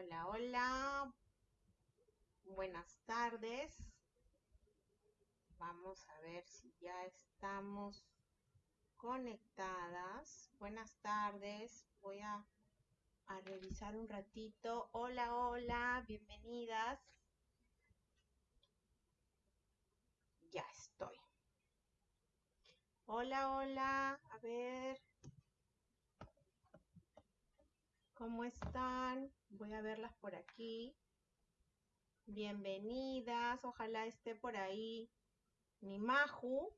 Hola, hola. Buenas tardes. Vamos a ver si ya estamos conectadas. Buenas tardes. Voy a, a revisar un ratito. Hola, hola. Bienvenidas. Ya estoy. Hola, hola. A ver. ¿Cómo están? Voy a verlas por aquí. Bienvenidas. Ojalá esté por ahí mi Maju.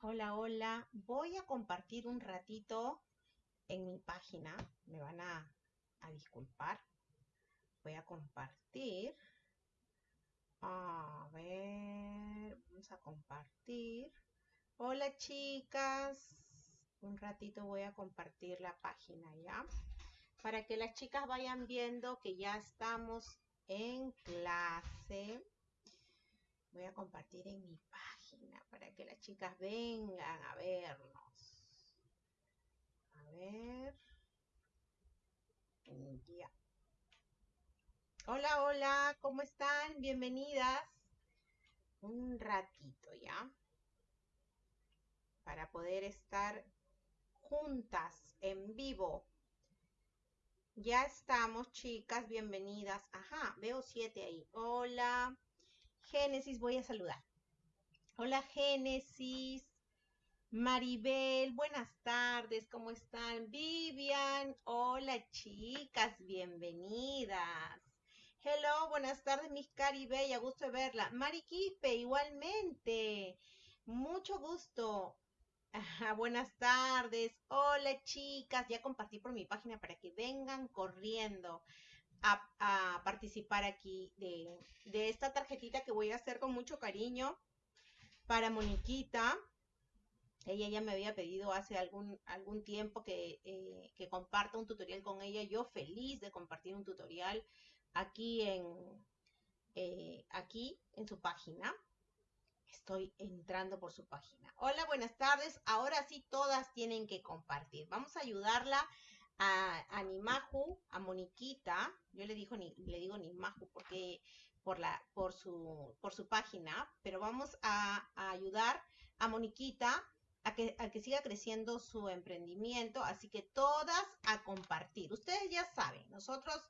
Hola, hola. Voy a compartir un ratito en mi página. Me van a, a disculpar. Voy a compartir. A ver, vamos a compartir. Hola chicas. Un ratito voy a compartir la página ya para que las chicas vayan viendo que ya estamos en clase. Voy a compartir en mi página para que las chicas vengan a vernos. A ver. Ya. Hola, hola, ¿cómo están? Bienvenidas. Un ratito ya. Para poder estar juntas en vivo ya estamos, chicas, bienvenidas. Ajá, veo siete ahí. Hola, Génesis, voy a saludar. Hola, Génesis. Maribel, buenas tardes, ¿cómo están? Vivian, hola chicas, bienvenidas. Hello, buenas tardes, mis Caribella, gusto de verla. Mariquipe, igualmente. Mucho gusto. Buenas tardes. Hola chicas, ya compartí por mi página para que vengan corriendo a, participar aquí de, esta tarjetita que voy a hacer con mucho cariño para Moniquita. Ella ya me había pedido hace algún, tiempo que, eh, que comparta un tutorial con ella. Yo feliz de compartir un tutorial aquí en, eh, aquí en su página. Estoy entrando por su página. Hola, buenas tardes. Ahora sí todas tienen que compartir. Vamos a ayudarla a, a Nimaju, a Moniquita. Yo le digo ni le digo Nimaju porque por la por su por su página, pero vamos a, ayudar a Moniquita a que, a que siga creciendo su emprendimiento, así que todas a compartir. Ustedes ya saben, nosotros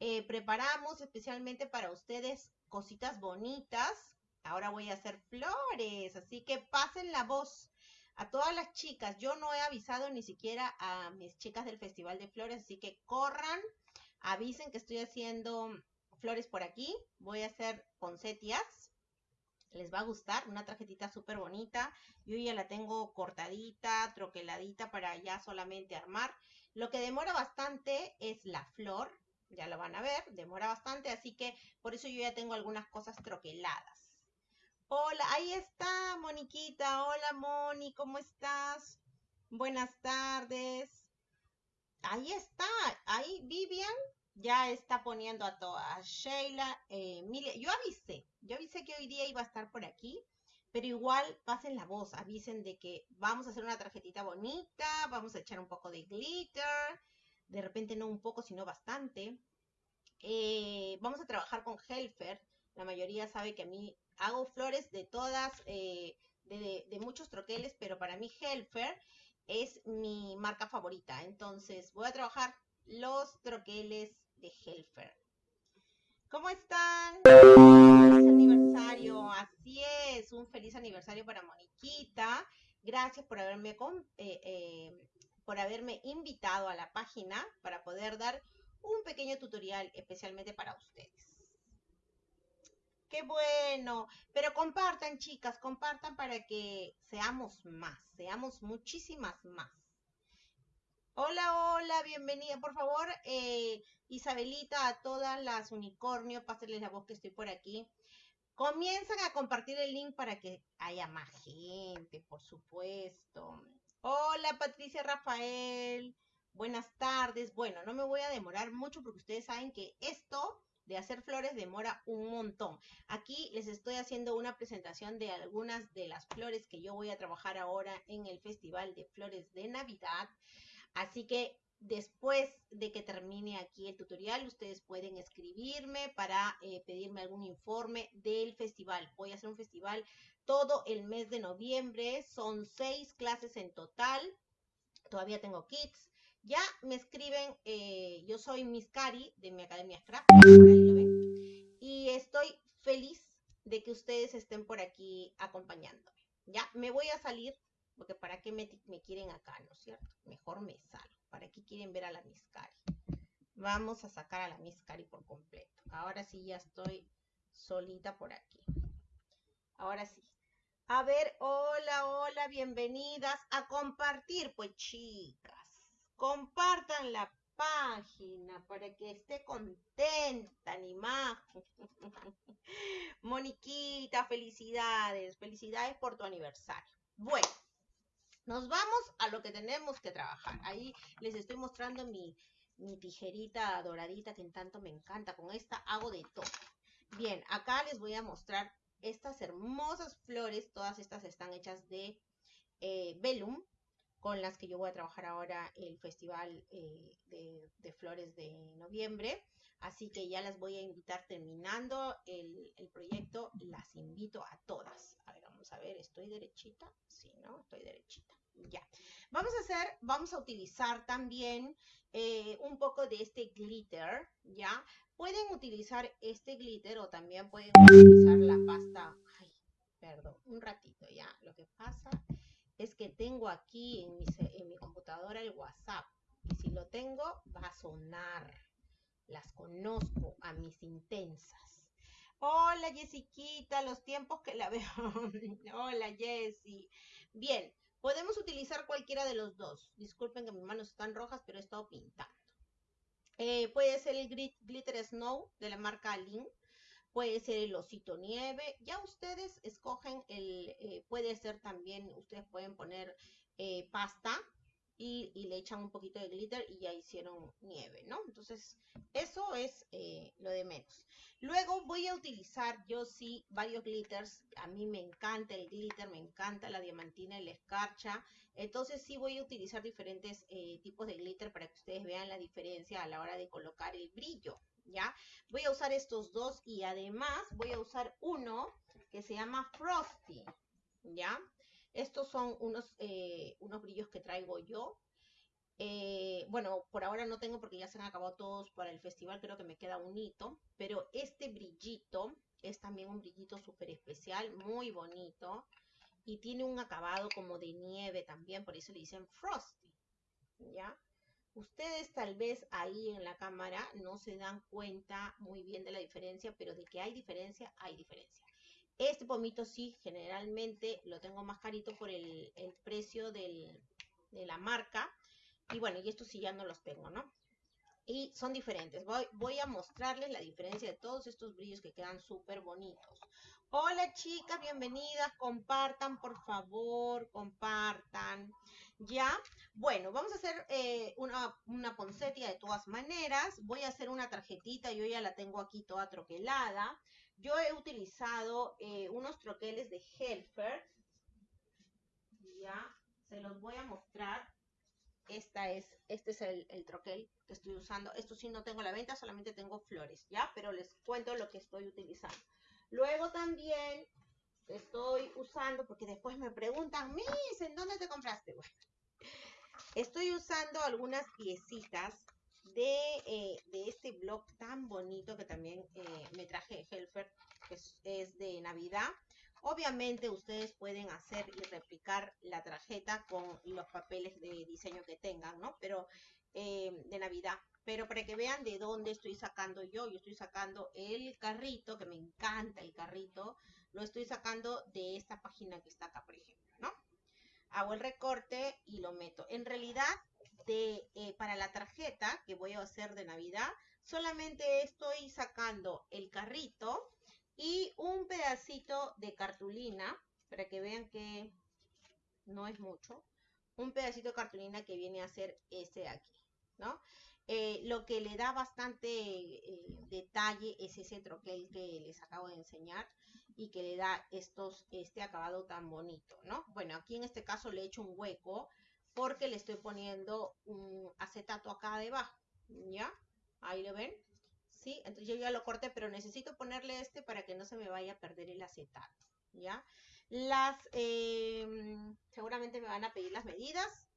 eh, preparamos especialmente para ustedes cositas bonitas, Ahora voy a hacer flores, así que pasen la voz a todas las chicas. Yo no he avisado ni siquiera a mis chicas del Festival de Flores, así que corran, avisen que estoy haciendo flores por aquí. Voy a hacer poncetias. Les va a gustar, una tarjetita súper bonita. Yo ya la tengo cortadita, troqueladita para ya solamente armar. Lo que demora bastante es la flor, ya lo van a ver, demora bastante, así que por eso yo ya tengo algunas cosas troqueladas. Hola, ahí está, Moniquita. Hola, Moni, ¿cómo estás? Buenas tardes. Ahí está, ahí Vivian ya está poniendo a todas. Sheila, eh, Emilia, yo avisé, yo avisé que hoy día iba a estar por aquí, pero igual pasen la voz, avisen de que vamos a hacer una tarjetita bonita, vamos a echar un poco de glitter, de repente no un poco, sino bastante. Eh, vamos a trabajar con Helfer, la mayoría sabe que a mí hago flores de todas, eh, de, muchos troqueles, pero para mí Helfer es mi marca favorita. Entonces voy a trabajar los troqueles de Helfer. ¿Cómo están? Feliz aniversario, así es, un feliz aniversario para Moniquita. Gracias eh, eh, por haberme invitado a la página para poder dar un pequeño tutorial especialmente para ustedes. Qué bueno. Pero compartan, chicas, compartan para que seamos más, seamos muchísimas más. Hola, hola, bienvenida. Por favor, eh, Isabelita, a todas las unicornios, pásenles la voz que estoy por aquí. Comienzan a compartir el link para que haya más gente, por supuesto. Hola, Patricia Rafael. Buenas tardes. Bueno, no me voy a demorar mucho porque ustedes saben que esto de hacer flores demora un montón. Aquí les estoy haciendo una presentación de algunas de las flores que yo voy a trabajar ahora en el Festival de Flores de Navidad. Así que después de que termine aquí el tutorial, ustedes pueden escribirme para eh, pedirme algún informe del festival. Voy a hacer un festival todo el mes de noviembre. Son seis clases en total. Todavía tengo kits. Ya me escriben, eh, yo soy Miss Cari de mi Academia Scrap, estoy feliz de que ustedes estén por aquí acompañándome. Ya me voy a salir, porque para qué me, me quieren acá, ¿no es cierto? Mejor me salgo. ¿Para qué quieren ver a la Miss Cari? Vamos a sacar a la Miss Cari por completo. Ahora sí ya estoy solita por aquí. Ahora sí. A ver, hola, hola, bienvenidas a compartir, pues chicas. Compartan la página para que esté contenta, animada. Moniquita, felicidades, felicidades por tu aniversario. Bueno, nos vamos a lo que tenemos que trabajar. Ahí les estoy mostrando mi, mi tijerita doradita que en tanto me encanta. Con esta hago de todo. Bien, acá les voy a mostrar estas hermosas flores. Todas estas están hechas de eh, velum con las que yo voy a trabajar ahora el Festival eh, de, Flores de noviembre. Así que ya las voy a invitar terminando el, proyecto. Las invito a todas. A ver, vamos a ver, ¿estoy derechita? Sí, ¿no? Estoy derechita. Ya. Vamos a hacer, vamos a utilizar también eh, un poco de este glitter, ¿ya? Pueden utilizar este glitter o también pueden utilizar la pasta. Ay, perdón, un ratito, ¿ya? Lo que pasa es que tengo aquí en mi, computadora el WhatsApp. Y si lo tengo, va a sonar. Las conozco a mis intensas. Hola Jessiquita, los tiempos que la veo. Hola Jessie. Bien, podemos utilizar cualquiera de los dos. Disculpen que mis manos están rojas, pero he estado pintando. Eh, puede ser el Glitter Snow de la marca Alin puede ser el osito nieve, ya ustedes escogen el, eh, puede ser también, ustedes pueden poner eh, pasta y, le echan un poquito de glitter y ya hicieron nieve, ¿no? Entonces, eso es eh, lo de menos. Luego voy a utilizar yo sí varios glitters, a mí me encanta el glitter, me encanta la diamantina y la escarcha, entonces sí voy a utilizar diferentes tipos de glitter para que ustedes vean la diferencia a la hora de colocar el brillo, ¿ya? Voy a usar estos dos y además voy a usar uno que se llama Frosty, ¿ya? Estos son unos, eh, unos brillos que traigo yo. Eh, bueno, por ahora no tengo porque ya se han acabado todos para el festival, creo que me queda un hito, pero este brillito es también un brillito súper especial, muy bonito, y tiene un acabado como de nieve también, por eso le dicen Frosty, ¿ya? Ustedes tal vez ahí en la cámara no se dan cuenta muy bien de la diferencia, pero de que hay diferencia, hay diferencia. Este pomito sí, generalmente lo tengo más carito por el, precio de la marca. Y bueno, y estos sí ya no los tengo, ¿no? Y son diferentes. Voy, voy a mostrarles la diferencia de todos estos brillos que quedan súper bonitos. Hola chicas, bienvenidas. Compartan, por favor, compartan. ¿Ya? Bueno, vamos a hacer eh, una, una de todas maneras. Voy a hacer una tarjetita, yo ya la tengo aquí toda troquelada. Yo he utilizado eh, unos troqueles de Helfer. Ya, se los voy a mostrar. Esta es, este es el, el, troquel que estoy usando. Esto sí no tengo la venta, solamente tengo flores, ¿ya? Pero les cuento lo que estoy utilizando. Luego también estoy usando, porque después me preguntan, Miss, ¿en dónde te compraste? Bueno, estoy usando algunas piecitas de, eh, este blog tan bonito que también eh, me traje de Helfer, que es, de Navidad. Obviamente ustedes pueden hacer y replicar la tarjeta con los papeles de diseño que tengan, ¿no? Pero eh, de Navidad. Pero para que vean de dónde estoy sacando yo, yo estoy sacando el carrito, que me encanta el carrito, lo estoy sacando de esta página que está acá, por ejemplo, ¿no? Hago el recorte y lo meto. En realidad, de, eh, para la tarjeta que voy a hacer de Navidad, solamente estoy sacando el carrito y un pedacito de cartulina, para que vean que no es mucho, un pedacito de cartulina que viene a ser este aquí, ¿no? Eh, lo que le da bastante eh, detalle es ese troquel que les acabo de enseñar y que le da estos, este acabado tan bonito, ¿no? Bueno, aquí en este caso le he hecho un hueco porque le estoy poniendo un acetato acá debajo, ¿ya? Ahí lo ven, ¿sí? Entonces yo ya lo corté, pero necesito ponerle este para que no se me vaya a perder el acetato, ¿ya? Las, em, seguramente me van a pedir las medidas.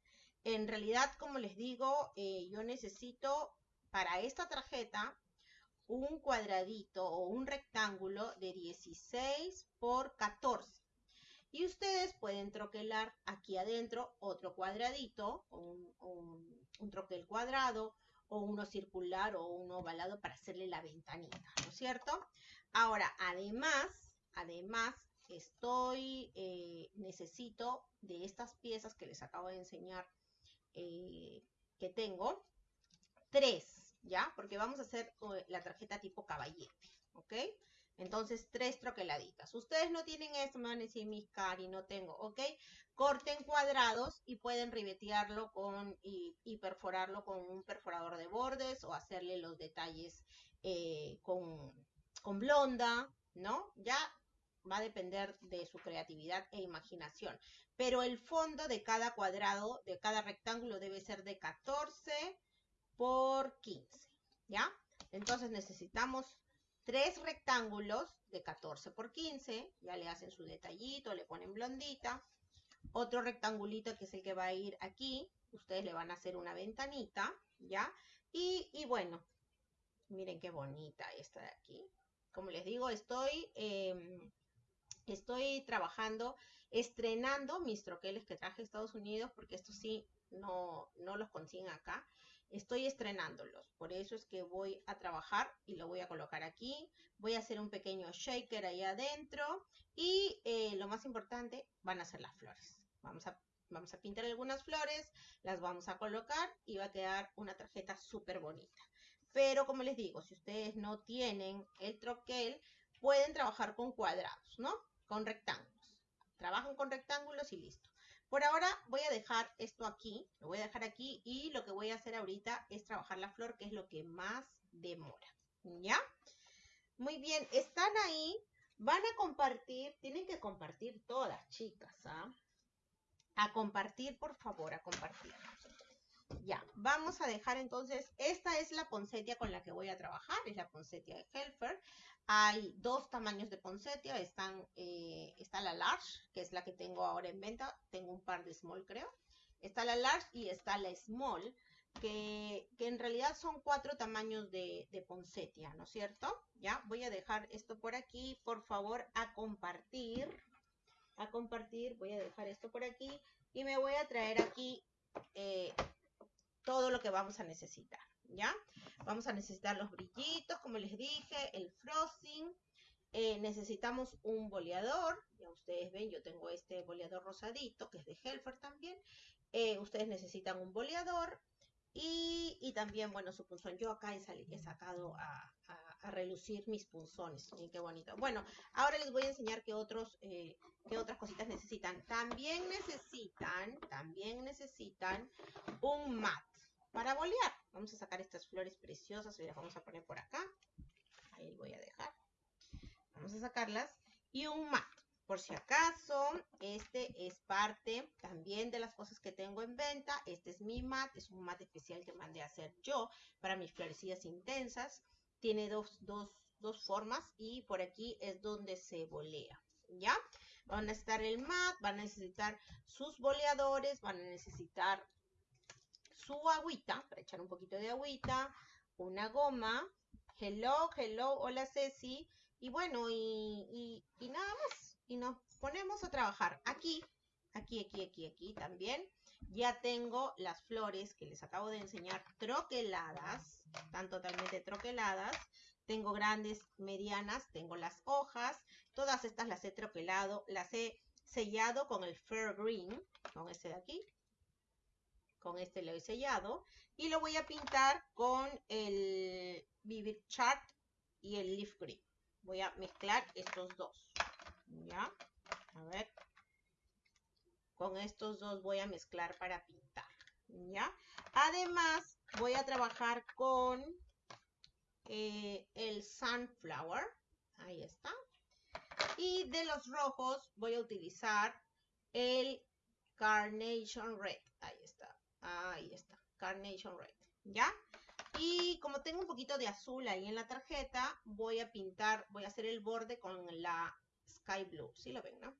En realidad, como les digo, eh, yo necesito para esta tarjeta un cuadradito o un rectángulo de 16 por 14. Y ustedes pueden troquelar aquí adentro otro cuadradito, un, un, troquel cuadrado, o uno circular o uno ovalado para hacerle la ventanita, ¿no es cierto? Ahora, además, además, estoy, eh, necesito de estas piezas que les acabo de enseñar eh, que tengo, tres, ¿ya? Porque vamos a hacer eh, la tarjeta tipo caballete, ¿ok? Entonces, tres troqueladitas. Ustedes no tienen esto, me van a decir, mis cari, no tengo, ¿ok? Corten cuadrados y pueden ribetearlo con y, perforarlo con un perforador de bordes o hacerle los detalles eh, con, con blonda, ¿no? Ya va a depender de su creatividad e imaginación. Pero el fondo de cada cuadrado, de cada rectángulo debe ser de 14 por 15, ¿ya? Entonces necesitamos tres rectángulos de 14 por 15, ya le hacen su detallito, le ponen blondita, otro rectangulito que es el que va a ir aquí, ustedes le van a hacer una ventanita, ¿ya? Y, bueno, miren qué bonita esta de aquí. Como les digo, estoy, em, estoy trabajando, estrenando mis troqueles que traje a Estados Unidos, porque estos sí no, no los consiguen acá. Estoy estrenándolos, por eso es que voy a trabajar y lo voy a colocar aquí. Voy a hacer un pequeño shaker ahí adentro y eh, lo más importante van a ser las flores. Vamos a, vamos a pintar algunas flores, las vamos a colocar y va a quedar una tarjeta súper bonita. Pero como les digo, si ustedes no tienen el troquel, pueden trabajar con cuadrados, ¿no? Con rectángulos. Trabajan con rectángulos y listo. Por ahora voy a dejar esto aquí, lo voy a dejar aquí y lo que voy a hacer ahorita es trabajar la flor, que es lo que más demora, ¿ya? Muy bien, están ahí, van a compartir, tienen que compartir todas, chicas, ¿ah? A compartir, por favor, a compartir. Ya, vamos a dejar entonces, esta es la poncetia con la que voy a trabajar, es la poncetia de Helfer. Hay dos tamaños de poncetia, están, eh, está la large, que es la que tengo ahora en venta, tengo un par de small creo. Está la large y está la small, que, en realidad son cuatro tamaños de, de poncetia, ¿no es cierto? Ya, voy a dejar esto por aquí, por favor, a compartir. A compartir, voy a dejar esto por aquí y me voy a traer aquí eh, todo lo que vamos a necesitar, ¿ya? Vamos a necesitar los brillitos, como les dije, el frosting. Eh, necesitamos un boleador. Ya ustedes ven, yo tengo este boleador rosadito, que es de Helfer también. Eh, ustedes necesitan un boleador. Y, también, bueno, su punzón. Yo acá he, sacado a, relucir mis punzones. Miren qué bonito. Bueno, ahora les voy a enseñar qué, otros, eh, otras cositas necesitan. También necesitan, también necesitan un mat para bolear. Vamos a sacar estas flores preciosas y las vamos a poner por acá. Ahí voy a dejar. Vamos a sacarlas. Y un mat. Por si acaso, este es parte también de las cosas que tengo en venta. Este es mi mat, es un mat especial que mandé a hacer yo para mis florecillas intensas. Tiene dos, dos, dos formas y por aquí es donde se bolea, ¿ya? Van a necesitar el mat, van a necesitar sus boleadores, van a necesitar su agüita, para echar un poquito de agüita, una goma, hello, hello, hola Ceci, y bueno, y, nada más, y nos ponemos a trabajar aquí, aquí, aquí, aquí, aquí también. Ya tengo las flores que les acabo de enseñar troqueladas, están totalmente troqueladas. Tengo grandes, medianas, tengo las hojas, todas estas las he troquelado, las he sellado con el Fair Green, con este de aquí, con este lo he sellado y lo voy a pintar con el Vivid Chart y el Leaf Green. Voy a mezclar estos dos. ¿Ya? A ver. Con estos dos voy a mezclar para pintar. ¿Ya? Además, voy a trabajar con eh, el Sunflower. Ahí está. Y de los rojos voy a utilizar el Carnation Red Ahí está. Ahí está. Carnation Red. ¿Ya? Y como tengo un poquito de azul ahí en la tarjeta, voy a pintar, voy a hacer el borde con la Sky Blue. ¿Sí lo ven, no?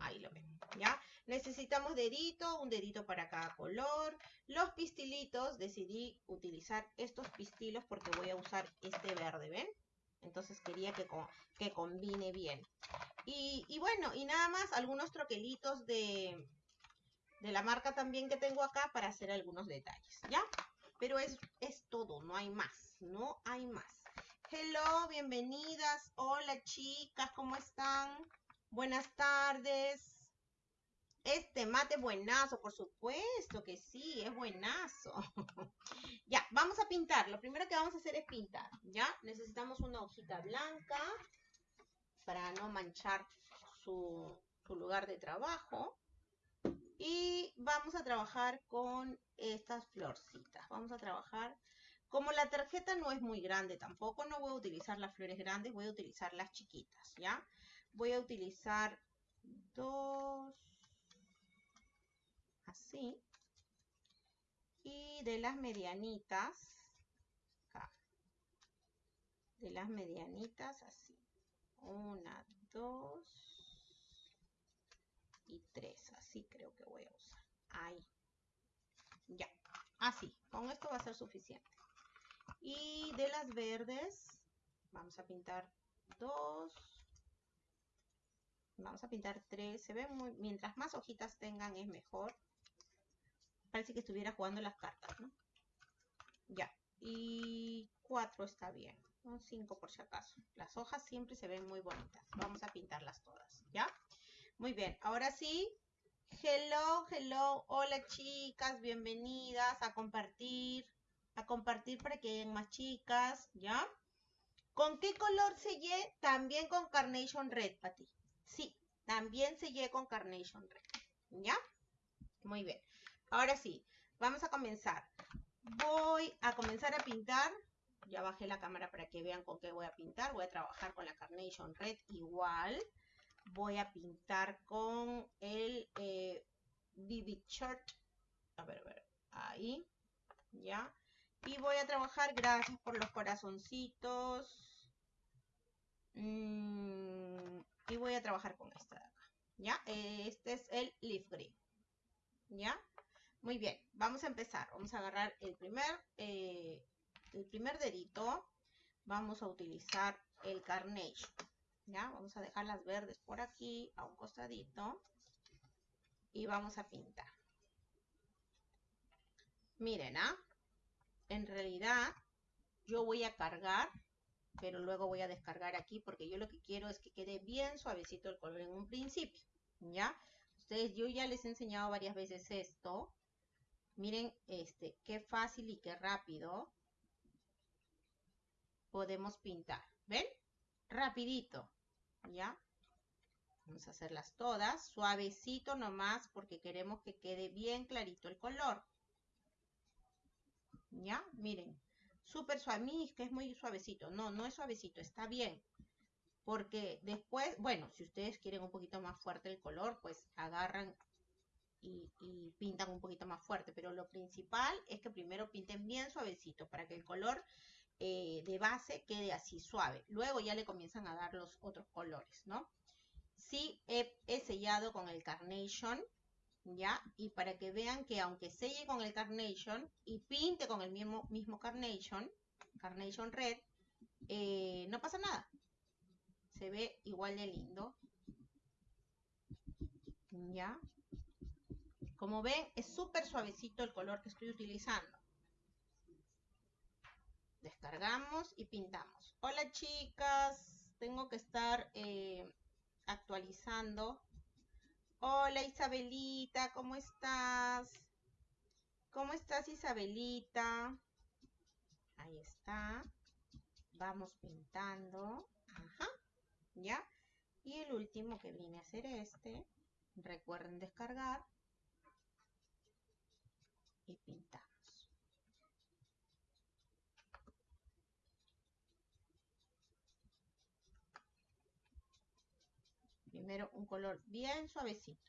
Ahí lo ven, ¿ya? Necesitamos dedito, un dedito para cada color. Los pistilitos, decidí utilizar estos pistilos porque voy a usar este verde, ¿ven? Entonces quería que, que combine bien. Y, y, bueno, y nada más algunos troquelitos de, de la marca también que tengo acá para hacer algunos detalles, ¿ya? Pero es, es todo, no hay más, no hay más. Hello, bienvenidas. Hola chicas, ¿cómo están? Buenas tardes. Este mate buenazo, por supuesto que sí, es buenazo. ya, vamos a pintar. Lo primero que vamos a hacer es pintar, ¿ya? Necesitamos una hojita blanca para no manchar su, su lugar de trabajo. Y vamos a trabajar con estas florcitas. Vamos a trabajar, como la tarjeta no es muy grande tampoco, no voy a utilizar las flores grandes, voy a utilizar las chiquitas, ¿ya? voy a utilizar dos así y de las medianitas acá de las medianitas así una dos y tres así creo que voy a usar ahí ya así con esto va a ser suficiente y de las verdes vamos a pintar dos Vamos a pintar tres. Se ve muy... Mientras más hojitas tengan es mejor. Parece que estuviera jugando las cartas, ¿no? Ya. Y cuatro está bien. Cinco por si acaso. Las hojas siempre se ven muy bonitas. Vamos a pintarlas todas, ¿ya? Muy bien. Ahora sí. Hello, hello. Hola chicas. Bienvenidas a compartir. A compartir para que hayan más chicas, ¿ya? ¿Con qué color sellé? También con Carnation Red, Pati. Sí, también sellé con Carnation Red. ¿Ya? Muy bien. Ahora sí, vamos a comenzar. Voy a comenzar a pintar. Ya bajé la cámara para que vean con qué voy a pintar. Voy a trabajar con la Carnation Red igual. Voy a pintar con el eh, Shirt. A ver, a ver. Ahí. ¿Ya? Y voy a trabajar, gracias por los corazoncitos. Mmm y voy a trabajar con esta de acá, ¿ya? Este es el leaf green, ¿ya? Muy bien, vamos a empezar. Vamos a agarrar el primer, eh, el primer dedito. Vamos a utilizar el carnation, ¿ya? Vamos a dejar las verdes por aquí, a un costadito. Y vamos a pintar. Miren, ¿ah? En realidad, yo voy a cargar pero luego voy a descargar aquí porque yo lo que quiero es que quede bien suavecito el color en un principio, ¿ya? Ustedes, yo ya les he enseñado varias veces esto. Miren, este, qué fácil y qué rápido podemos pintar. ¿Ven? Rapidito, ¿ya? Vamos a hacerlas todas, suavecito nomás porque queremos que quede bien clarito el color. ¿Ya? Miren, súper suave, que es muy suavecito. No, no es suavecito, está bien. Porque después, bueno, si ustedes quieren un poquito más fuerte el color, pues agarran y, pintan un poquito más fuerte. Pero lo principal es que primero pinten bien suavecito para que el color eh, de base quede así suave. Luego ya le comienzan a dar los otros colores, ¿no? Sí, he, sellado con el Carnation ¿ya? Y para que vean que aunque selle con el Carnation y pinte con el mismo, mismo Carnation, Carnation Red, eh, no pasa nada. Se ve igual de lindo. ¿Ya? Como ven, es súper suavecito el color que estoy utilizando. Descargamos y pintamos. Hola chicas, tengo que estar eh, actualizando Hola Isabelita, ¿cómo estás? ¿Cómo estás Isabelita? Ahí está. Vamos pintando. Ajá. ¿Ya? Y el último que viene a ser este. Recuerden descargar. Y pintar. Primero un color bien suavecito.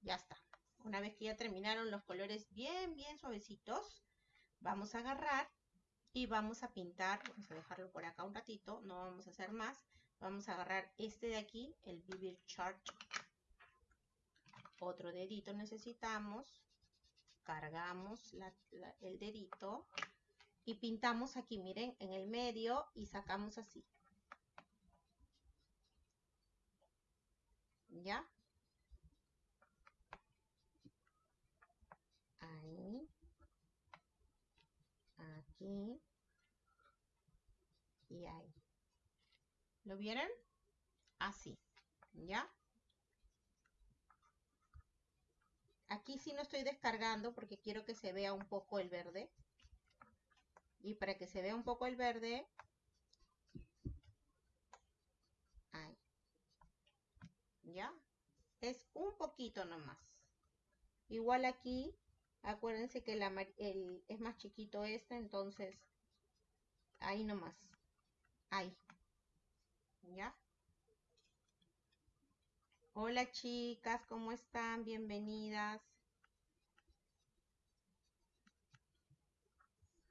Ya está. Una vez que ya terminaron los colores bien, bien suavecitos, vamos a agarrar y vamos a pintar, vamos a dejarlo por acá un ratito, no vamos a hacer más. Vamos a agarrar este de aquí, el Vivid Chart. Otro dedito necesitamos. Cargamos el dedito y pintamos aquí, miren, en el medio y sacamos así. ¿Ya? Ahí. Aquí. Y ahí. ¿Lo vieron? Así. ¿Ya? Aquí sí no estoy descargando porque quiero que se vea un poco el verde. Y para que se vea un poco el verde, ahí. Es un poquito nomás. Igual aquí, acuérdense que el, es más chiquito este, entonces ahí nomás. Ahí. ¿Ya? Hola chicas, ¿cómo están? Bienvenidas.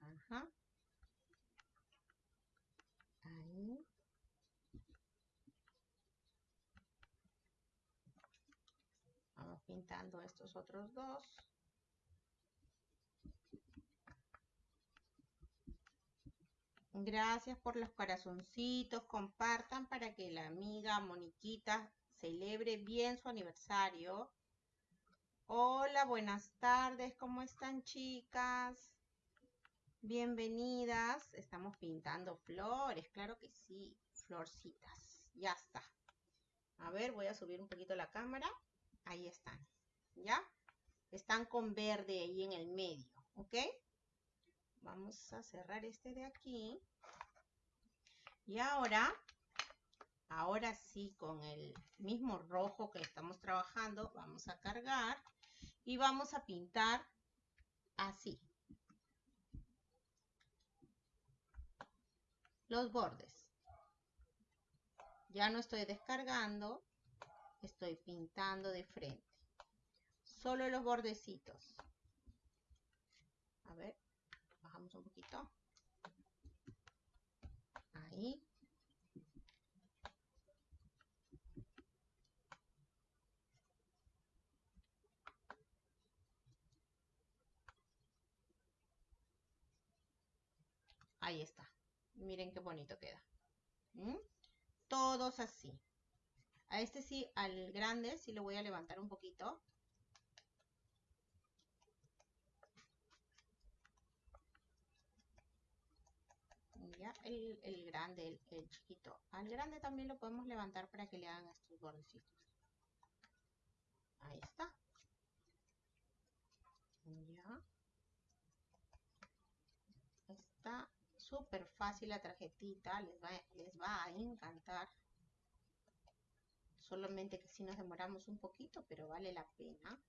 Ajá. Ahí. Vamos pintando estos otros dos. Gracias por los corazoncitos. Compartan para que la amiga Moniquita celebre bien su aniversario. Hola, buenas tardes. ¿Cómo están, chicas? Bienvenidas. Estamos pintando flores, claro que sí. Florcitas. Ya está. A ver, voy a subir un poquito la cámara. Ahí están. ¿Ya? Están con verde ahí en el medio. ¿Ok? Vamos a cerrar este de aquí. Y ahora, ahora sí, con el mismo rojo que estamos trabajando, vamos a cargar y vamos a pintar así. Los bordes. Ya no estoy descargando, estoy pintando de frente. Solo los bordecitos. A ver un poquito. Ahí. Ahí está. Miren qué bonito queda. ¿Mm? Todos así. A este sí, al grande, sí lo voy a levantar un poquito. El, grande, el, chiquito. Al grande también lo podemos levantar para que le hagan estos bordecitos. Ahí está. Ya. Está súper fácil la tarjetita. Les va, les va a encantar. Solamente que si nos demoramos un poquito, pero vale la pena.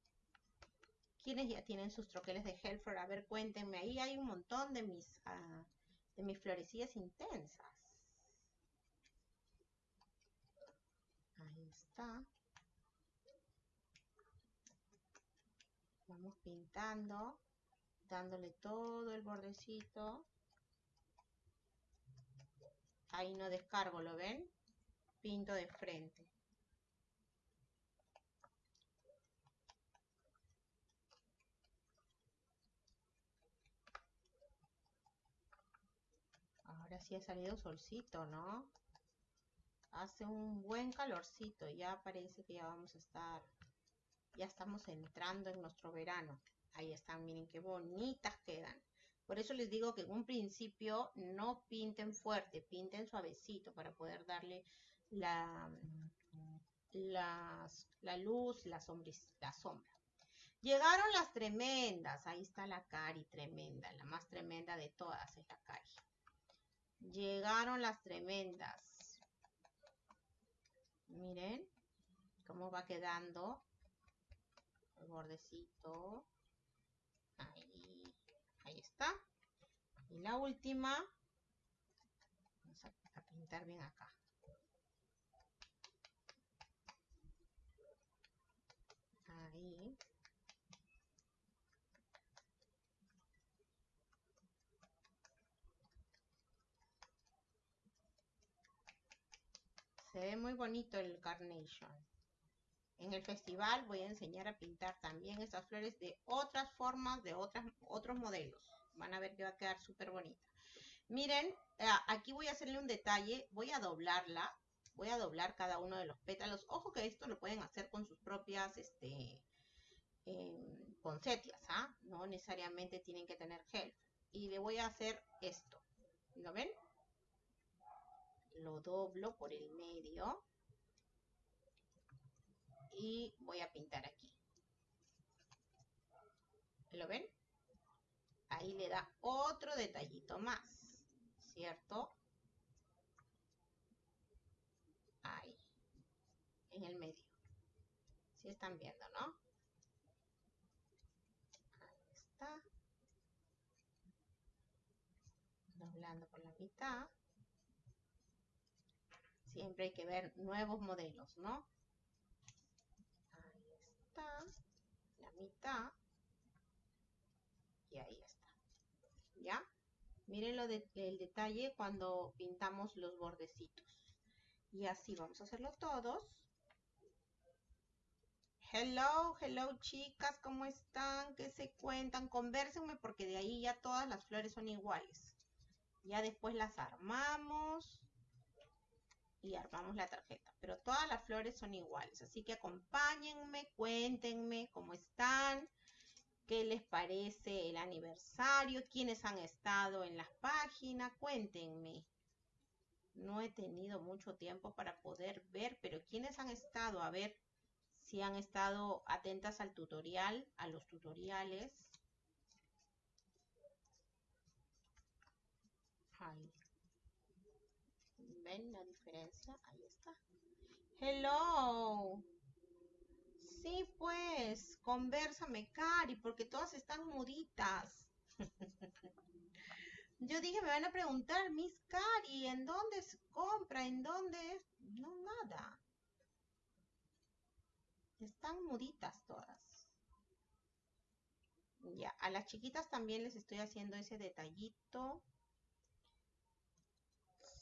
¿Quiénes ya tienen sus troqueles de Helfer? A ver, cuéntenme. Ahí hay un montón de mis... Ah, de mis florecillas intensas. Ahí está. Vamos pintando, dándole todo el bordecito. Ahí no descargo, ¿lo ven? Pinto de frente. Ahora ha salido solcito, ¿no? Hace un buen calorcito. Ya parece que ya vamos a estar... Ya estamos entrando en nuestro verano. Ahí están, miren qué bonitas quedan. Por eso les digo que en un principio no pinten fuerte, pinten suavecito para poder darle la, la luz, la, la sombra. Llegaron las tremendas. Ahí está la Cari tremenda. La más tremenda de todas es la Cari. Llegaron las tremendas. Miren cómo va quedando el bordecito. Ahí, ahí está. Y la última, vamos a, a pintar bien acá. Ahí. Se ve muy bonito el carnation. En el festival voy a enseñar a pintar también estas flores de otras formas, de otras, otros modelos. Van a ver que va a quedar súper bonita. Miren, eh, aquí voy a hacerle un detalle. Voy a doblarla. Voy a doblar cada uno de los pétalos. Ojo que esto lo pueden hacer con sus propias este, eh. No necesariamente tienen que tener gel. Y le voy a hacer esto. ¿Lo ven? Lo doblo por el medio y voy a pintar aquí. ¿Lo ven? Ahí le da otro detallito más, ¿cierto? Ahí, en el medio. Si están viendo, ¿no? Ahí está. Doblando por la mitad. Siempre hay que ver nuevos modelos, ¿no? la mitad, y ahí está. ¿Ya? Miren lo de, el detalle cuando pintamos los bordecitos. Y así vamos a hacerlo todos. Hello, hello chicas, ¿cómo están? ¿Qué se cuentan? Convérsenme porque de ahí ya todas las flores son iguales. Ya después las armamos y armamos la tarjeta. Pero todas las flores son iguales, así que acompáñenme, cuéntenme cómo están, qué les parece el aniversario, quiénes han estado en las páginas, cuéntenme. No he tenido mucho tiempo para poder ver, pero quiénes han estado, a ver si han estado atentas al tutorial, a los tutoriales. ¿Ven la diferencia? Ahí está. Hello. Sí, pues, conversame, Cari, porque todas están muditas. Yo dije, me van a preguntar, Miss Cari, ¿en dónde se compra? ¿En dónde? No, nada. Están muditas todas. Ya, a las chiquitas también les estoy haciendo ese detallito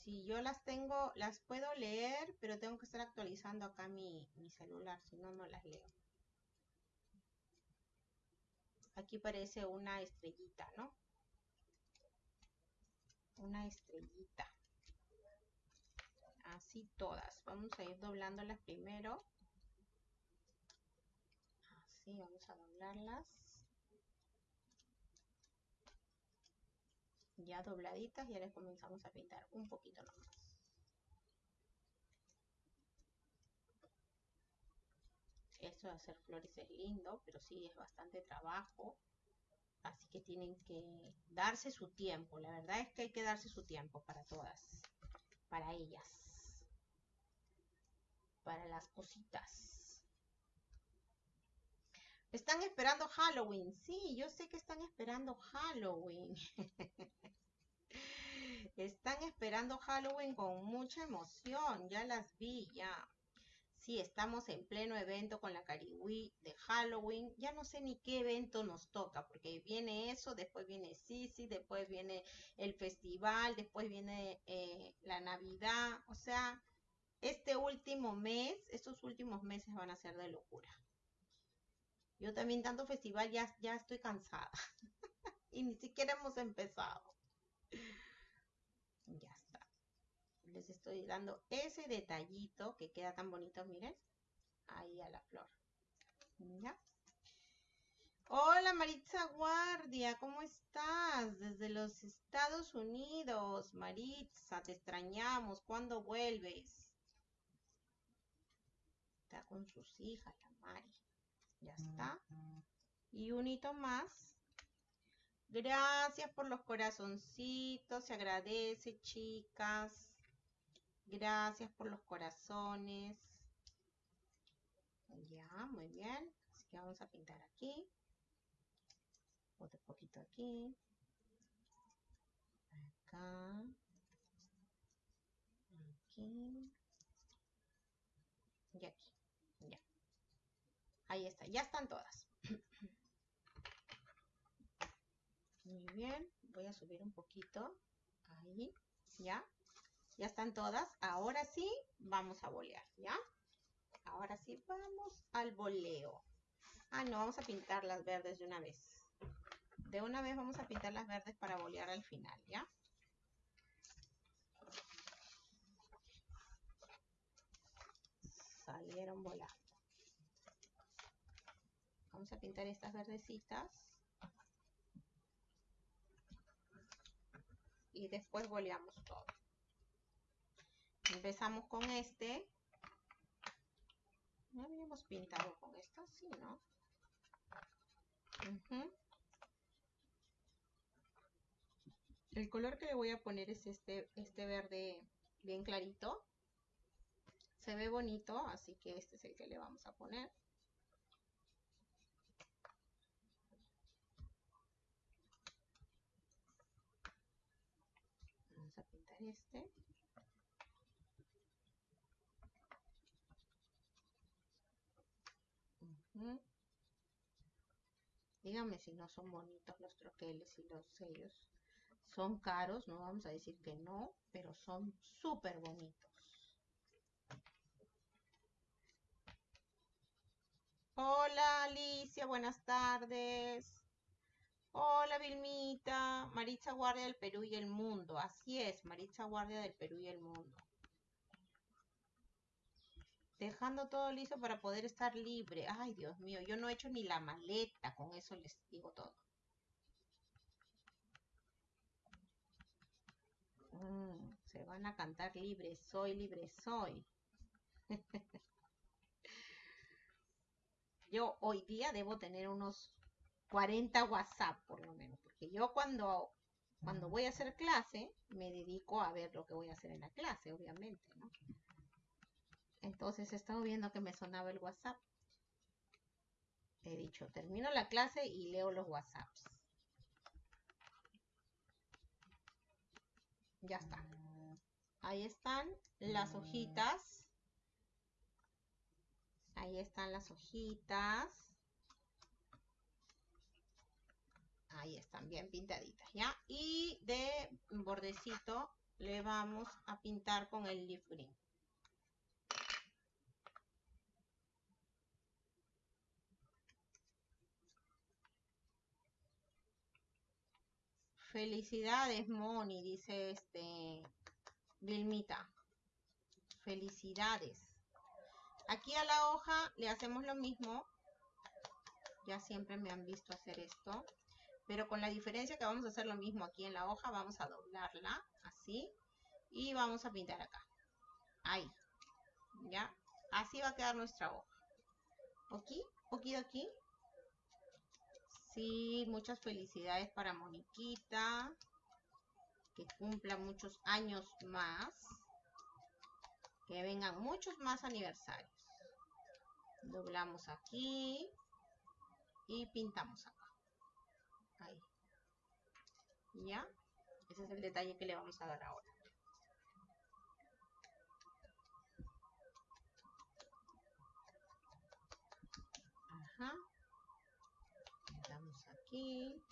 si yo las tengo, las puedo leer, pero tengo que estar actualizando acá mi, celular, si no, no las leo. Aquí parece una estrellita, ¿no? Una estrellita. Así todas. Vamos a ir doblándolas primero. Así, vamos a doblarlas. Ya dobladitas y ahora comenzamos a pintar un poquito nomás. Esto de hacer flores es lindo, pero sí es bastante trabajo. Así que tienen que darse su tiempo. La verdad es que hay que darse su tiempo para todas. Para ellas. Para las cositas. Están esperando Halloween. Sí, yo sé que están esperando Halloween. están esperando Halloween con mucha emoción. Ya las vi, ya. Sí, estamos en pleno evento con la Cariwi de Halloween. Ya no sé ni qué evento nos toca, porque viene eso, después viene Sisi, después viene el festival, después viene eh, la Navidad. O sea, este último mes, estos últimos meses van a ser de locura. Yo también tanto festival ya, ya estoy cansada. y ni siquiera hemos empezado. Ya está. Les estoy dando ese detallito que queda tan bonito, miren. Ahí a la flor. ¿Ya? Hola Maritza Guardia, ¿cómo estás? Desde los Estados Unidos. Maritza, te extrañamos. ¿Cuándo vuelves? Está con sus hijas, la Mari. Ya está. Y un hito más. Gracias por los corazoncitos. Se agradece, chicas. Gracias por los corazones. Ya, muy bien. Así que vamos a pintar aquí. Otro poquito aquí. Acá. Aquí. Y aquí. Ahí está, ya están todas. Muy bien, voy a subir un poquito. Ahí, ya. Ya están todas. Ahora sí, vamos a bolear, ¿ya? Ahora sí, vamos al boleo. Ah, no, vamos a pintar las verdes de una vez. De una vez vamos a pintar las verdes para bolear al final, ¿ya? Salieron volando. Vamos a pintar estas verdecitas. Y después boleamos todo. Empezamos con este. ¿No habíamos pintado con esto? Sí, ¿no? El color que le voy a poner es este, este verde bien clarito. Se ve bonito, así que este es el que le vamos a poner. Este. Díganme si no son bonitos los troqueles y los sellos. Son caros, no vamos a decir que no, pero son súper bonitos. Hola Alicia, buenas tardes. Hola Vilmita, Maritza Guardia del Perú y el Mundo. Así es, Maritza Guardia del Perú y el Mundo dejando todo listo para poder estar libre. Ay, Dios mío, yo no he hecho ni la maleta, con eso les digo todo. Mm, se van a cantar libre, soy, libre, soy. yo hoy día debo tener unos 40 WhatsApp por lo menos, porque yo cuando, cuando voy a hacer clase me dedico a ver lo que voy a hacer en la clase, obviamente, ¿no? Entonces he estado viendo que me sonaba el WhatsApp. He dicho, termino la clase y leo los WhatsApps. Ya está. Ahí están las hojitas. Ahí están las hojitas. Ahí están bien pintaditas, ¿ya? Y de bordecito le vamos a pintar con el leaf green. Felicidades, Moni, dice este Vilmita. Felicidades. Aquí a la hoja le hacemos lo mismo. Ya siempre me han visto hacer esto. Pero con la diferencia que vamos a hacer lo mismo aquí en la hoja, vamos a doblarla así. Y vamos a pintar acá. Ahí. ¿Ya? Así va a quedar nuestra hoja. ¿Ok? ¿Ok aquí? Sí, muchas felicidades para Moniquita. Que cumpla muchos años más. Que vengan muchos más aniversarios. Doblamos aquí. Y pintamos acá. ¿Ya? Ese es el detalle que le vamos a dar ahora. Ajá aquí.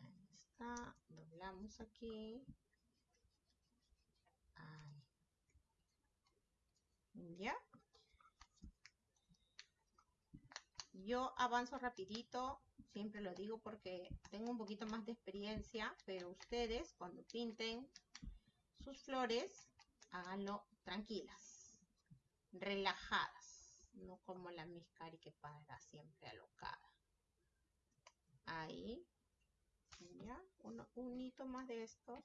Ahí está. Doblamos aquí. Ahí. ¿Ya? Yo avanzo rapidito, siempre lo digo porque tengo un poquito más de experiencia, pero ustedes cuando pinten sus flores, háganlo tranquilas, relajadas no como la Miscari que para siempre alocada. Ahí, ya, un hito más de estos.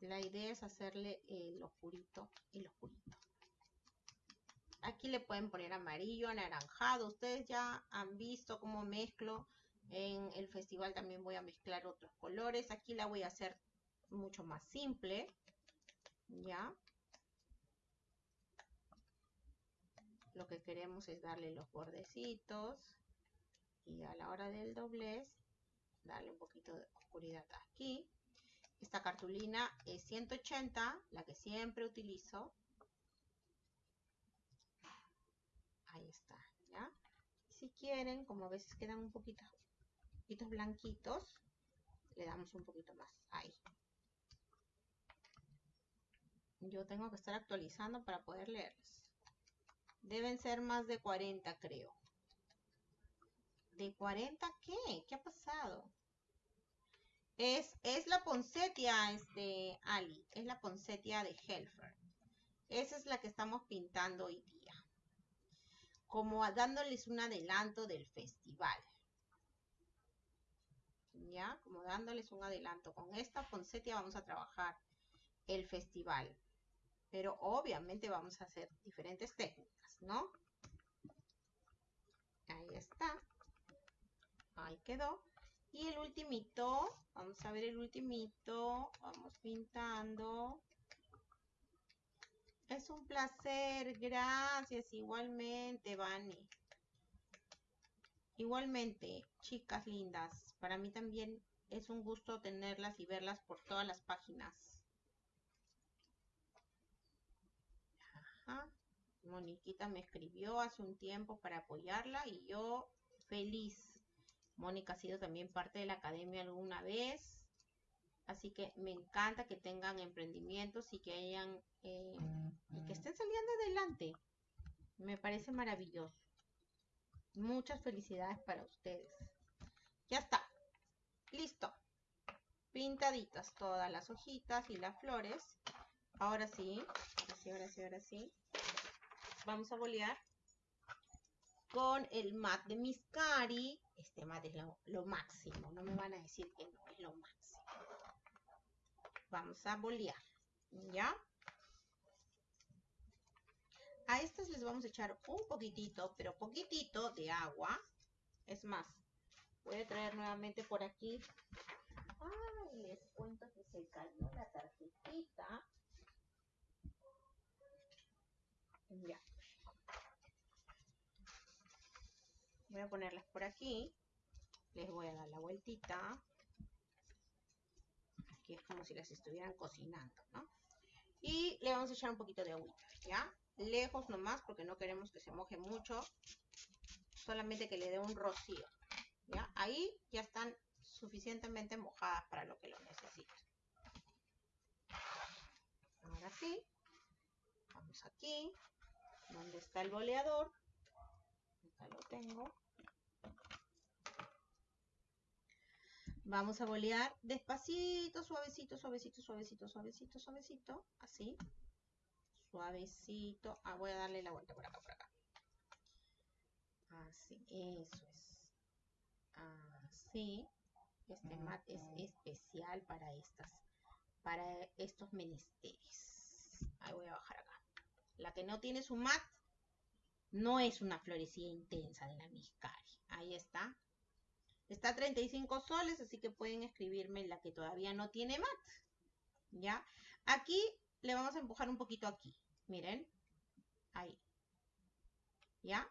La idea es hacerle el oscurito el oscurito. Aquí le pueden poner amarillo, anaranjado. Ustedes ya han visto cómo mezclo. En el festival también voy a mezclar otros colores. Aquí la voy a hacer mucho más simple. Ya. lo que queremos es darle los bordecitos y a la hora del doblez darle un poquito de oscuridad aquí esta cartulina es 180 la que siempre utilizo ahí está ya si quieren como a veces quedan un poquito poquitos blanquitos le damos un poquito más. Ahí. Yo tengo que estar actualizando para poder leerlos. Deben ser más de 40, creo. ¿De 40 qué? ¿Qué ha pasado? Es, es la poncetia, este, Ali. Es la poncetia de Helfer. Esa es la que estamos pintando hoy. Como dándoles un adelanto del festival. ¿Ya? Como dándoles un adelanto. Con esta poncetia vamos a trabajar el festival. Pero obviamente vamos a hacer diferentes técnicas, ¿no? Ahí está. Ahí quedó. Y el ultimito, vamos a ver el ultimito, vamos pintando. Es un placer, gracias, igualmente, Vani. Igualmente, chicas lindas, para mí también es un gusto tenerlas y verlas por todas las páginas. Ajá. Moniquita me escribió hace un tiempo para apoyarla y yo feliz Mónica ha sido también parte de la academia alguna vez. Así que me encanta que tengan emprendimientos y que hayan eh, que estén saliendo adelante. Me parece maravilloso. Muchas felicidades para ustedes. Ya está. Listo. Pintaditas todas las hojitas y las flores. Ahora sí, ahora sí, ahora sí, sí. Vamos a bolear con el mat de Miscari. Este mat es lo, máximo, no me van a decir que no, es lo máximo. Vamos a bolear, ¿ya? A estas les vamos a echar un poquitito, pero poquitito de agua. Es más, voy a traer nuevamente por aquí. Ay, les cuento que se cayó la tarjetita. Ya. Voy a ponerlas por aquí. Les voy a dar la vueltita. Aquí es como si las estuvieran cocinando, ¿no? Y le vamos a echar un poquito de agüita, ¿ya? Lejos nomás porque no queremos que se moje mucho. Solamente que le dé un rocío, ¿ya? Ahí ya están suficientemente mojadas para lo que lo necesitan. Ahora sí. Vamos aquí. Donde está el boleador. Acá lo tengo. Vamos a bolear despacito, suavecito, suavecito, suavecito, suavecito, suavecito. Así. Suavecito. Ah, voy a darle la vuelta por acá, por acá. Así, eso es. Así. Este mat es especial para estas, para estos menesteres. Ahí voy a bajar acá. La que no tiene su mat no es una florecilla intensa de la Miscari. Ahí está. Está a 35 soles, así que pueden escribirme la que todavía no tiene mat. ¿Ya? Aquí le vamos a empujar un poquito aquí. Miren. Ahí. ¿Ya?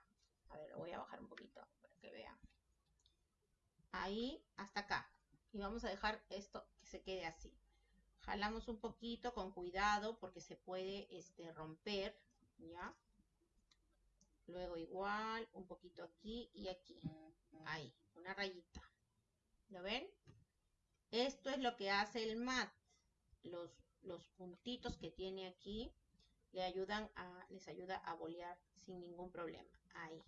A ver, lo voy a bajar un poquito para que vean. Ahí hasta acá. Y vamos a dejar esto que se quede así. Jalamos un poquito con cuidado porque se puede este, romper. ¿Ya? Luego igual, un poquito aquí y aquí. Ahí una rayita. ¿Lo ven? Esto es lo que hace el mat. Los, los puntitos que tiene aquí le ayudan a, les ayuda a bolear sin ningún problema. Ahí.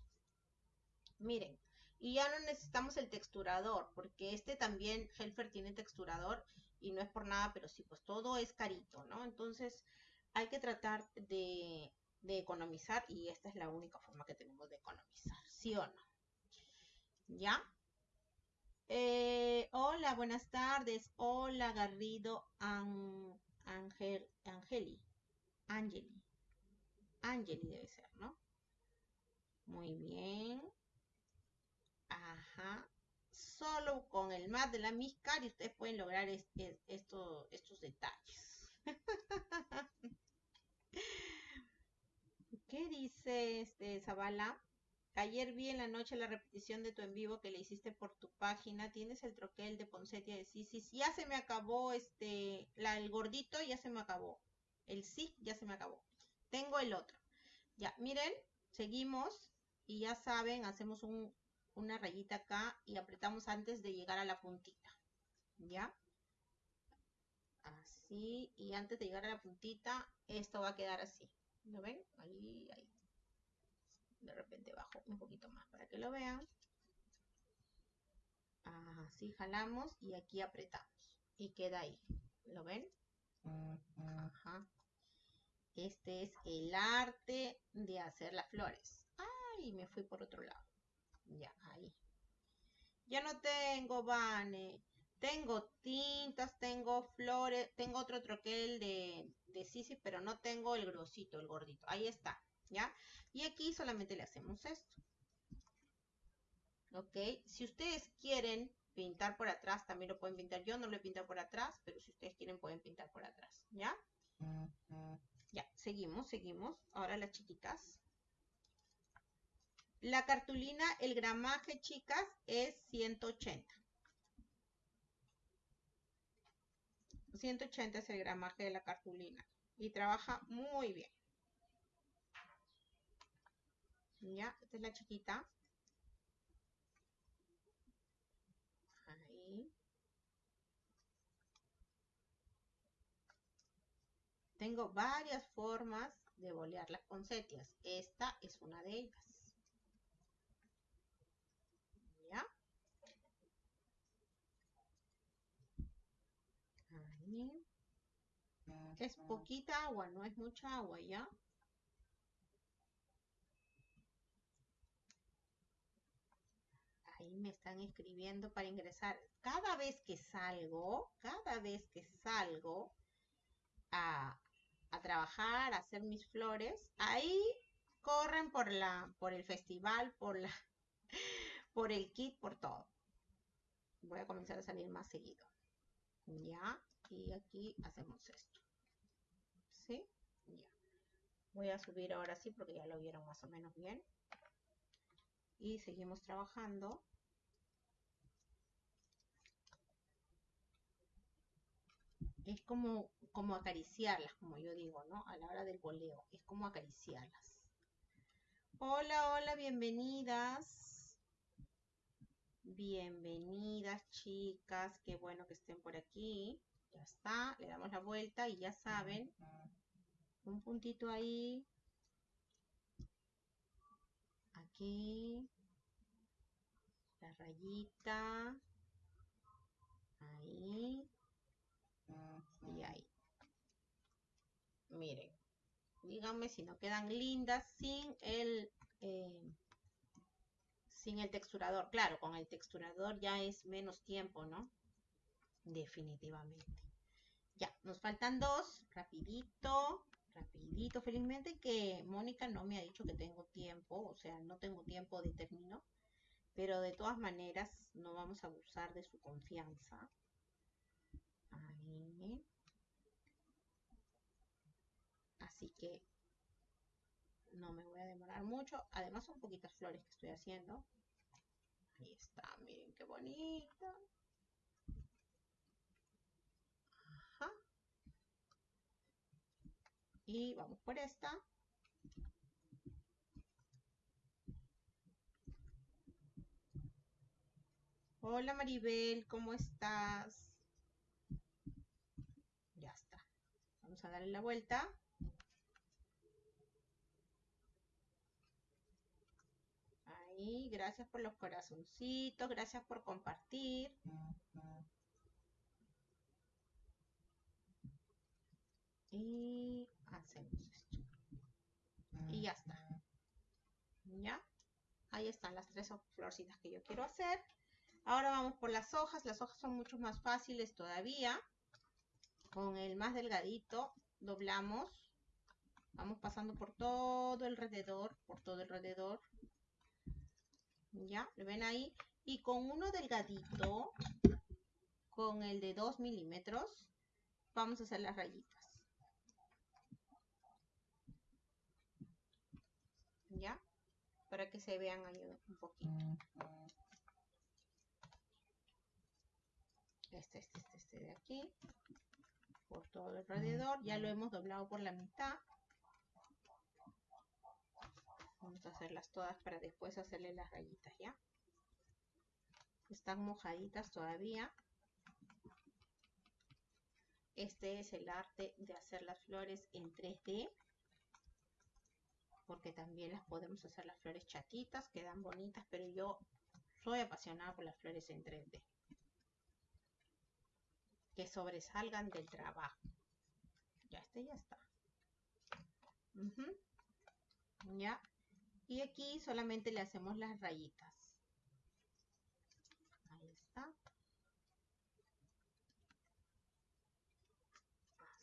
Miren. Y ya no necesitamos el texturador, porque este también, Helfer tiene texturador y no es por nada, pero sí, pues todo es carito, ¿no? Entonces hay que tratar de, de economizar y esta es la única forma que tenemos de economizar, ¿sí o no? ¿Ya? Eh, hola, buenas tardes. Hola, Garrido Angel, Angeli. Angeli. Angeli debe ser, ¿no? Muy bien. Ajá. Solo con el mat de la Miscar y ustedes pueden lograr estos detalles. ¿Qué dice este Zavala? Ayer vi en la noche la repetición de tu en vivo que le hiciste por tu página. Tienes el troquel de Poncetia de Sisis. Ya se me acabó este, la, el gordito ya se me acabó. El sí ya se me acabó. Tengo el otro. Ya, miren, seguimos y ya saben, hacemos un, una rayita acá y apretamos antes de llegar a la puntita. ¿Ya? Así, y antes de llegar a la puntita, esto va a quedar así. ¿Lo ven? Ahí, ahí. De repente bajo un poquito más para que lo vean. Así jalamos y aquí apretamos. Y queda ahí. ¿Lo ven? Ajá. Este es el arte de hacer las flores. Ay, me fui por otro lado. Ya, ahí. Ya no tengo, Vane. Tengo tintas, tengo flores, tengo otro troquel de, de Sisi, pero no tengo el grosito, el gordito. Ahí está, ¿ya? Y aquí solamente le hacemos esto. ¿Ok? Si ustedes quieren pintar por atrás, también lo pueden pintar. Yo no lo he pintado por atrás, pero si ustedes quieren pueden pintar por atrás, ¿ya? Ya, seguimos, seguimos. Ahora las chiquitas. La cartulina, el gramaje, chicas, es 180. 180 es el gramaje de la cartulina y trabaja muy bien. Ya, esta es la chiquita. Ahí. Tengo varias formas de bolear las poncetias. Esta es una de ellas. ¿Ya? Ahí. Es poquita agua, no es mucha agua, ¿ya? Ahí me están escribiendo para ingresar. Cada vez que salgo, cada vez que salgo a, trabajar, a hacer mis flores, ahí corren por la, por el festival, por la, por el kit, por todo. Voy a comenzar a salir más seguido. Ya, y aquí hacemos esto. ¿Sí? Ya. Voy a subir ahora sí porque ya lo vieron más o menos bien. Y seguimos trabajando. Es como, como acariciarlas, como yo digo, ¿no? A la hora del boleo. Es como acariciarlas. Hola, hola, bienvenidas. Bienvenidas, chicas. Qué bueno que estén por aquí. Ya está. Le damos la vuelta y ya saben. Un puntito ahí. Aquí. La rayita. Ahí. Y ahí. Miren. Díganme si no quedan lindas sin el... Eh, sin el texturador. Claro, con el texturador ya es menos tiempo, ¿no? Definitivamente. Ya, nos faltan dos. Rapidito, rapidito. Felizmente que Mónica no me ha dicho que tengo tiempo. O sea, no tengo tiempo de término. Pero de todas maneras, no vamos a abusar de su confianza. Ahí. Así que no me voy a demorar mucho. Además son poquitas flores que estoy haciendo. Ahí está, miren qué bonita. Ajá. Y vamos por esta. Hola Maribel, ¿cómo estás? Ya está. Vamos a darle la vuelta. Ahí, gracias por los corazoncitos, gracias por compartir. Y Y ya está. ¿Ya? Ahí están las tres florcitas que yo quiero hacer. Ahora vamos por las hojas. Las hojas son mucho más fáciles todavía. Con el más delgadito doblamos. Vamos pasando por todo alrededor, por todo alrededor. ¿Ya? ¿Lo ven ahí? Y con uno delgadito, con el de 2 milímetros, vamos a hacer las rayitas. ¿Ya? Para que se vean ahí un poquito. Este, este, este, este de aquí. Por todo alrededor. Ya lo hemos doblado por la mitad. Vamos a hacerlas todas para después hacerle las rayitas, ¿ya? Están mojaditas todavía. Este es el arte de hacer las flores en 3D. Porque también las podemos hacer las flores chatitas, quedan bonitas, pero yo soy apasionada por las flores en 3D. Que sobresalgan del trabajo. Ya este ya está. Ya. Y aquí solamente le hacemos las rayitas. Ahí está.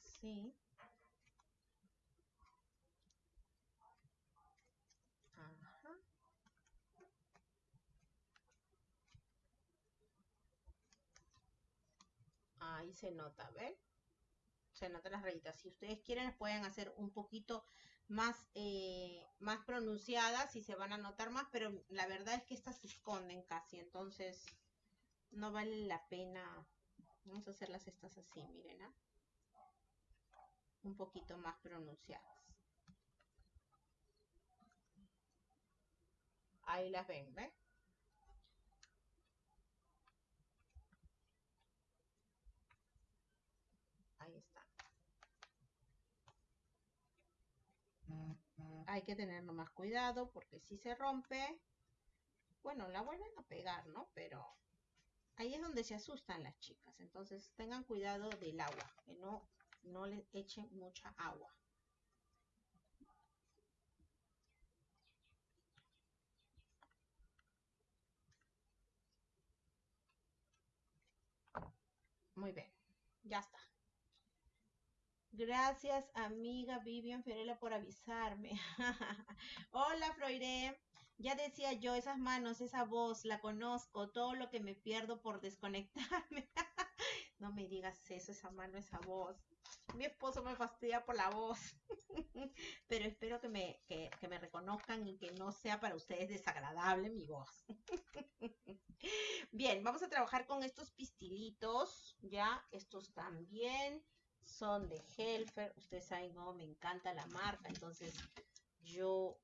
Así. Ajá. Ahí se nota, ¿ven? Se nota las rayitas. Si ustedes quieren, pueden hacer un poquito más, eh, más pronunciadas y se van a notar más, pero la verdad es que estas se esconden casi, entonces no vale la pena. Vamos a hacerlas estas así, miren, ¿ah? un poquito más pronunciadas. Ahí las ven, ¿ven? Ahí está. Hay que tener más cuidado porque si se rompe, bueno, la vuelven a pegar, ¿no? Pero ahí es donde se asustan las chicas. Entonces tengan cuidado del agua, que no, no les echen mucha agua. Muy bien, ya está. Gracias, amiga Vivian Ferela, por avisarme. Hola, Froire. Ya decía yo, esas manos, esa voz, la conozco, todo lo que me pierdo por desconectarme. no me digas eso, esa mano, esa voz. Mi esposo me fastidia por la voz. Pero espero me, que me reconozcan y que no sea para ustedes desagradable mi voz. Bien, vamos a trabajar con estos pistilitos, ya, estos también son de Helfer. Ustedes saben, no, me encanta la marca, entonces yo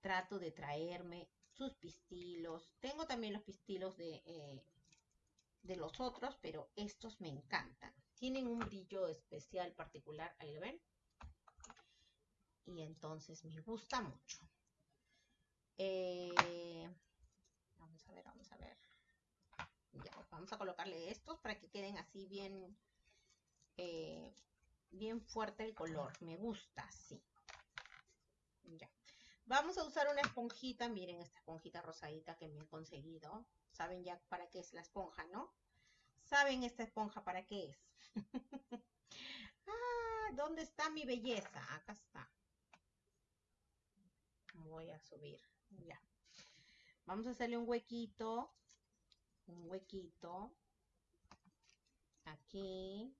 trato de traerme sus pistilos. Tengo también los pistilos de, eh, de los otros, pero estos me encantan. Tienen un brillo especial particular, ahí lo ven. Y entonces me gusta mucho. Eh, vamos a ver, vamos a ver. Ya, vamos a colocarle estos para que queden así bien eh, bien fuerte el color. Me gusta, sí. Ya. Vamos a usar una esponjita. Miren esta esponjita rosadita que me he conseguido. Saben ya para qué es la esponja, ¿no? ¿Saben esta esponja para qué es? ah, ¿dónde está mi belleza? Acá está. Voy a subir. Ya. Vamos a hacerle un huequito. Un huequito. Aquí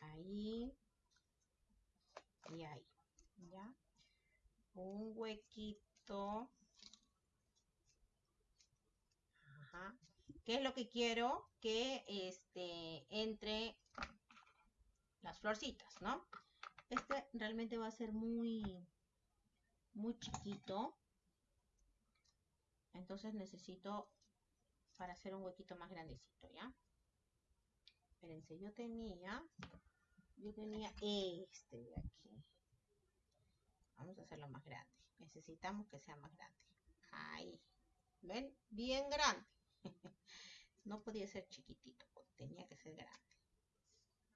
ahí y ahí, ¿ya? Un huequito. Ajá. ¿Qué es lo que quiero? Que este, entre las florcitas, ¿no? Este realmente va a ser muy, muy chiquito. Entonces necesito para hacer un huequito más grandecito, ¿ya? Espérense, yo tenía yo tenía este de aquí. Vamos a hacerlo más grande. Necesitamos que sea más grande. Ahí. ¿Ven? Bien grande. no podía ser chiquitito, tenía que ser grande.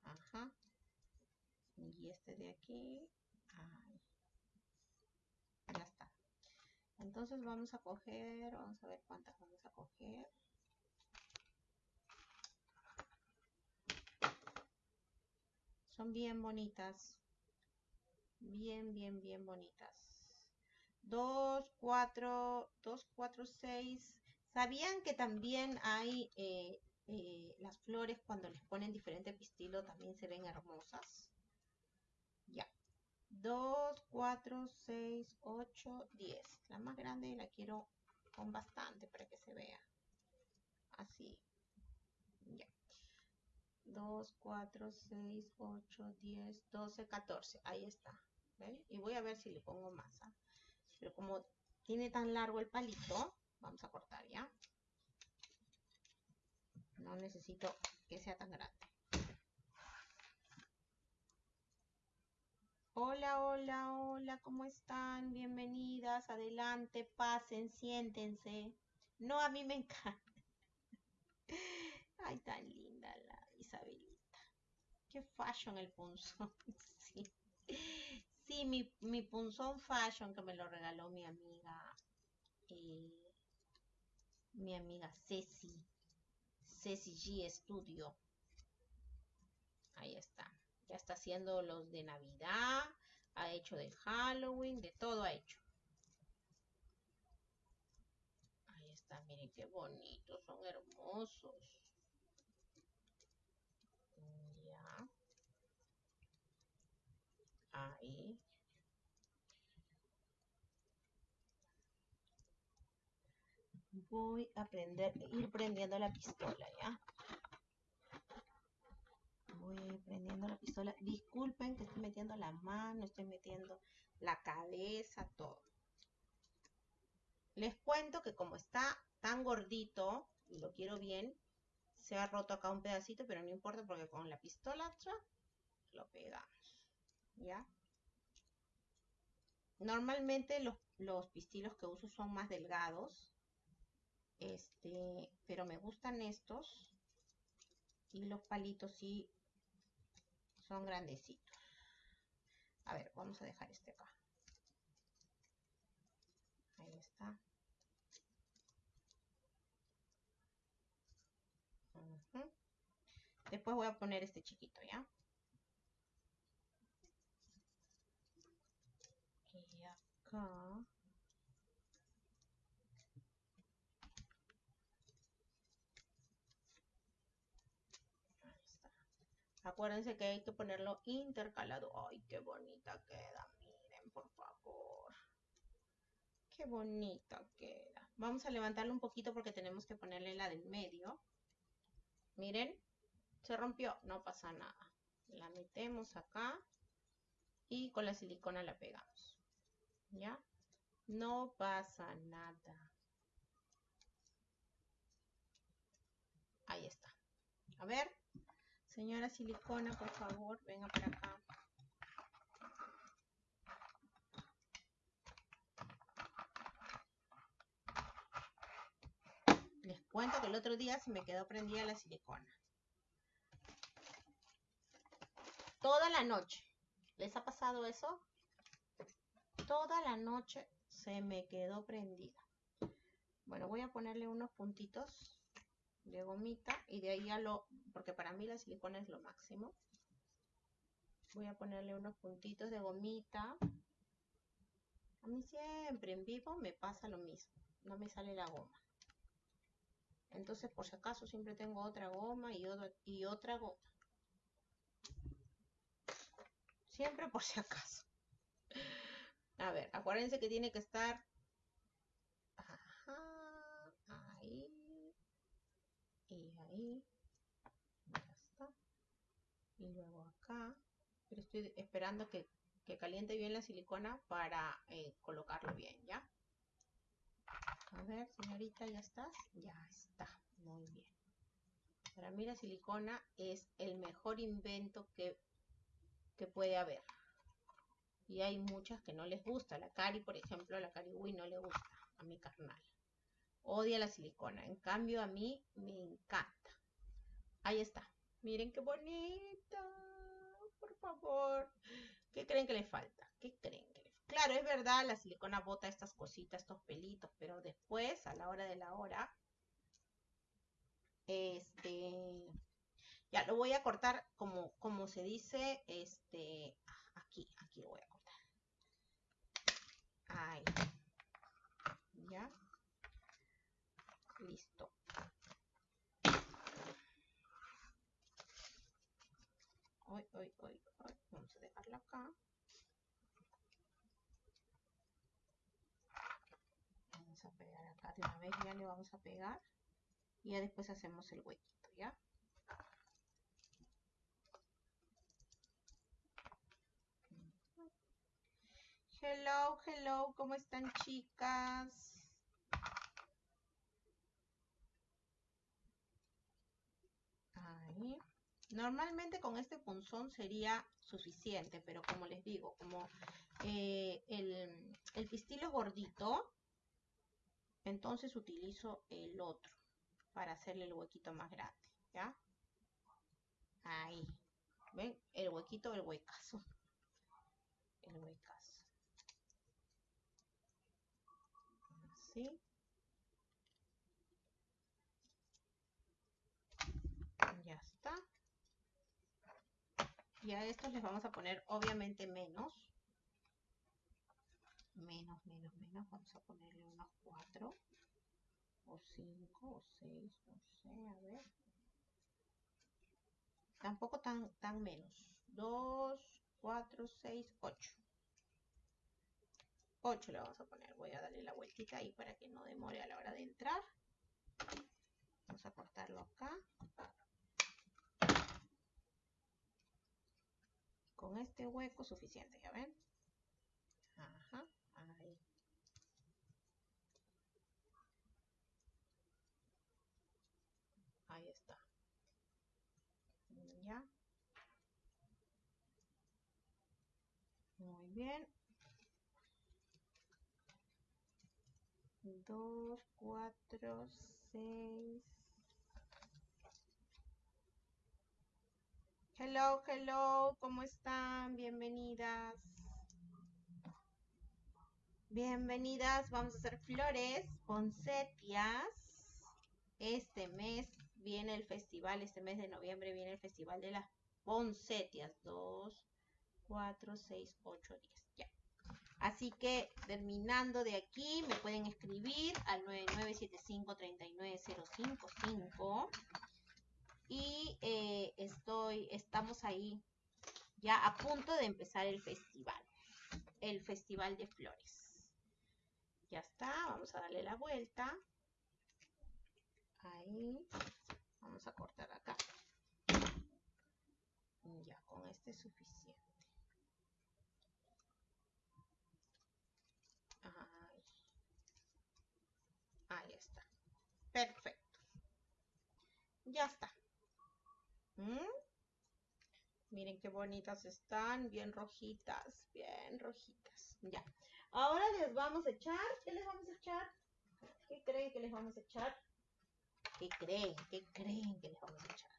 Ajá. Y este de aquí. Ahí. Ya está. Entonces vamos a coger, vamos a ver cuántas vamos a coger. Son bien bonitas. Bien, bien, bien bonitas. 2, 4, 2, 4, 6. ¿Sabían que también hay eh, eh, las flores cuando les ponen diferente pistilo también se ven hermosas? Ya. 2, 4, 6, 8, 10. La más grande la quiero con bastante para que se vea. Así. 2, 4, 6, 8, 10, 12, 14. Ahí está. Y voy a ver si le pongo masa. ¿ah? Pero como tiene tan largo el palito, vamos a cortar ya. No necesito que sea tan grande. Hola, hola, hola, ¿cómo están? Bienvenidas, adelante, pasen, siéntense. No, a mí me encanta. Ay, tan lindo. Qué fashion el punzón. Sí, sí mi, mi punzón fashion que me lo regaló mi amiga, eh, mi amiga Ceci. Ceci G Studio. Ahí está. Ya está haciendo los de Navidad, ha hecho de Halloween, de todo ha hecho. Ahí está, miren qué bonitos, son hermosos. Ya. Ahí. Voy a prender, ir prendiendo la pistola, ¿ya? voy prendiendo la pistola. Disculpen que estoy metiendo la mano, estoy metiendo la cabeza, todo. Les cuento que como está tan gordito, y lo quiero bien, se ha roto acá un pedacito, pero no importa porque con la pistola lo pegamos. ¿Ya? Normalmente los, los pistilos que uso son más delgados. Este, pero me gustan estos. Y los palitos sí son grandecitos. A ver, vamos a dejar este acá. Ahí está. Después voy a poner este chiquito, ¿ya? Acuérdense que hay que ponerlo intercalado. ¡Ay, qué bonita queda! Miren, por favor. ¡Qué bonita queda! Vamos a levantarlo un poquito porque tenemos que ponerle la del medio. Miren, se rompió. No pasa nada. La metemos acá y con la silicona la pegamos. ¿Ya? No pasa nada. Ahí está. A ver. Señora silicona, por favor, venga para acá. Les cuento que el otro día se me quedó prendida la silicona. Toda la noche. ¿Les ha pasado eso? Toda la noche se me quedó prendida. Bueno, voy a ponerle unos puntitos de gomita y de ahí ya lo, porque para mí la silicona es lo máximo. Voy a ponerle unos puntitos de gomita. A mí siempre en vivo me pasa lo mismo, no me sale la goma. Entonces por si acaso siempre tengo otra goma y, y otra goma. Siempre por si acaso. A ver, acuérdense que tiene que estar y ahí ya está. Y luego acá pero estoy esperando que, caliente bien la silicona para eh, colocarlo bien ya a ver señorita ya estás ya está muy bien. Para mí la silicona es el mejor invento que, que puede haber y hay muchas que no les gusta la cari por ejemplo la cari Wii no le gusta a mi carnal odia la silicona. En cambio, a mí me encanta. Ahí está. Miren qué bonita. Por favor. ¿Qué creen que le falta? ¿Qué creen que le falta? Claro, es verdad, la silicona bota estas cositas, estos pelitos, pero después, a la hora de la hora, este, ya lo voy a cortar como, como se dice, este, aquí, aquí lo voy a. Ahí. ¿Ya? Listo. Hoy, hoy, hoy, hoy. Vamos a dejarla acá. Vamos a pegar acá de una vez, ya le vamos a pegar. Y ya después hacemos el huequito, ¿ya? Hello, hello, ¿cómo están chicas? Normalmente con este punzón sería suficiente, pero como les digo, como eh, el, el pistilo es gordito, entonces utilizo el otro para hacerle el huequito más grande, ¿ya? Ahí. ¿Ven? El huequito, el huecazo. El huecazo. Así. Ya está. Y a estos les vamos a poner obviamente menos. Menos, menos, menos. Vamos a ponerle unos cuatro o cinco o seis, no sé, a ver. Tampoco tan, tan menos. 2, 4, 6, 8. 8 le vamos a poner. Voy a darle la vueltita ahí para que no demore a la hora de entrar. Vamos a cortarlo acá. Con este hueco suficiente, ¿ya ven? Ajá, ahí. Ahí está. Ya. Muy bien. 2, 4, 6. Hello, hello, ¿cómo están? Bienvenidas. Bienvenidas, vamos a hacer flores, setias. Este mes viene el festival, este mes de noviembre viene el festival de las poncetias. 2, 4, 6, 8, 10. Así que terminando de aquí, me pueden escribir al 9975-39055. Y eh, estoy, estamos ahí ya a punto de empezar el festival. El festival de flores. Ya está, vamos a darle la vuelta. Ahí. Vamos a cortar acá. Ya, con este es suficiente. Ahí. Ahí está. Perfecto. Ya está. ¿Mm? Miren qué bonitas están, bien rojitas, bien rojitas. Ya. Ahora les vamos a echar, ¿qué les vamos a echar? ¿Qué creen que les vamos a echar? ¿Qué creen? ¿Qué creen que les vamos a echar?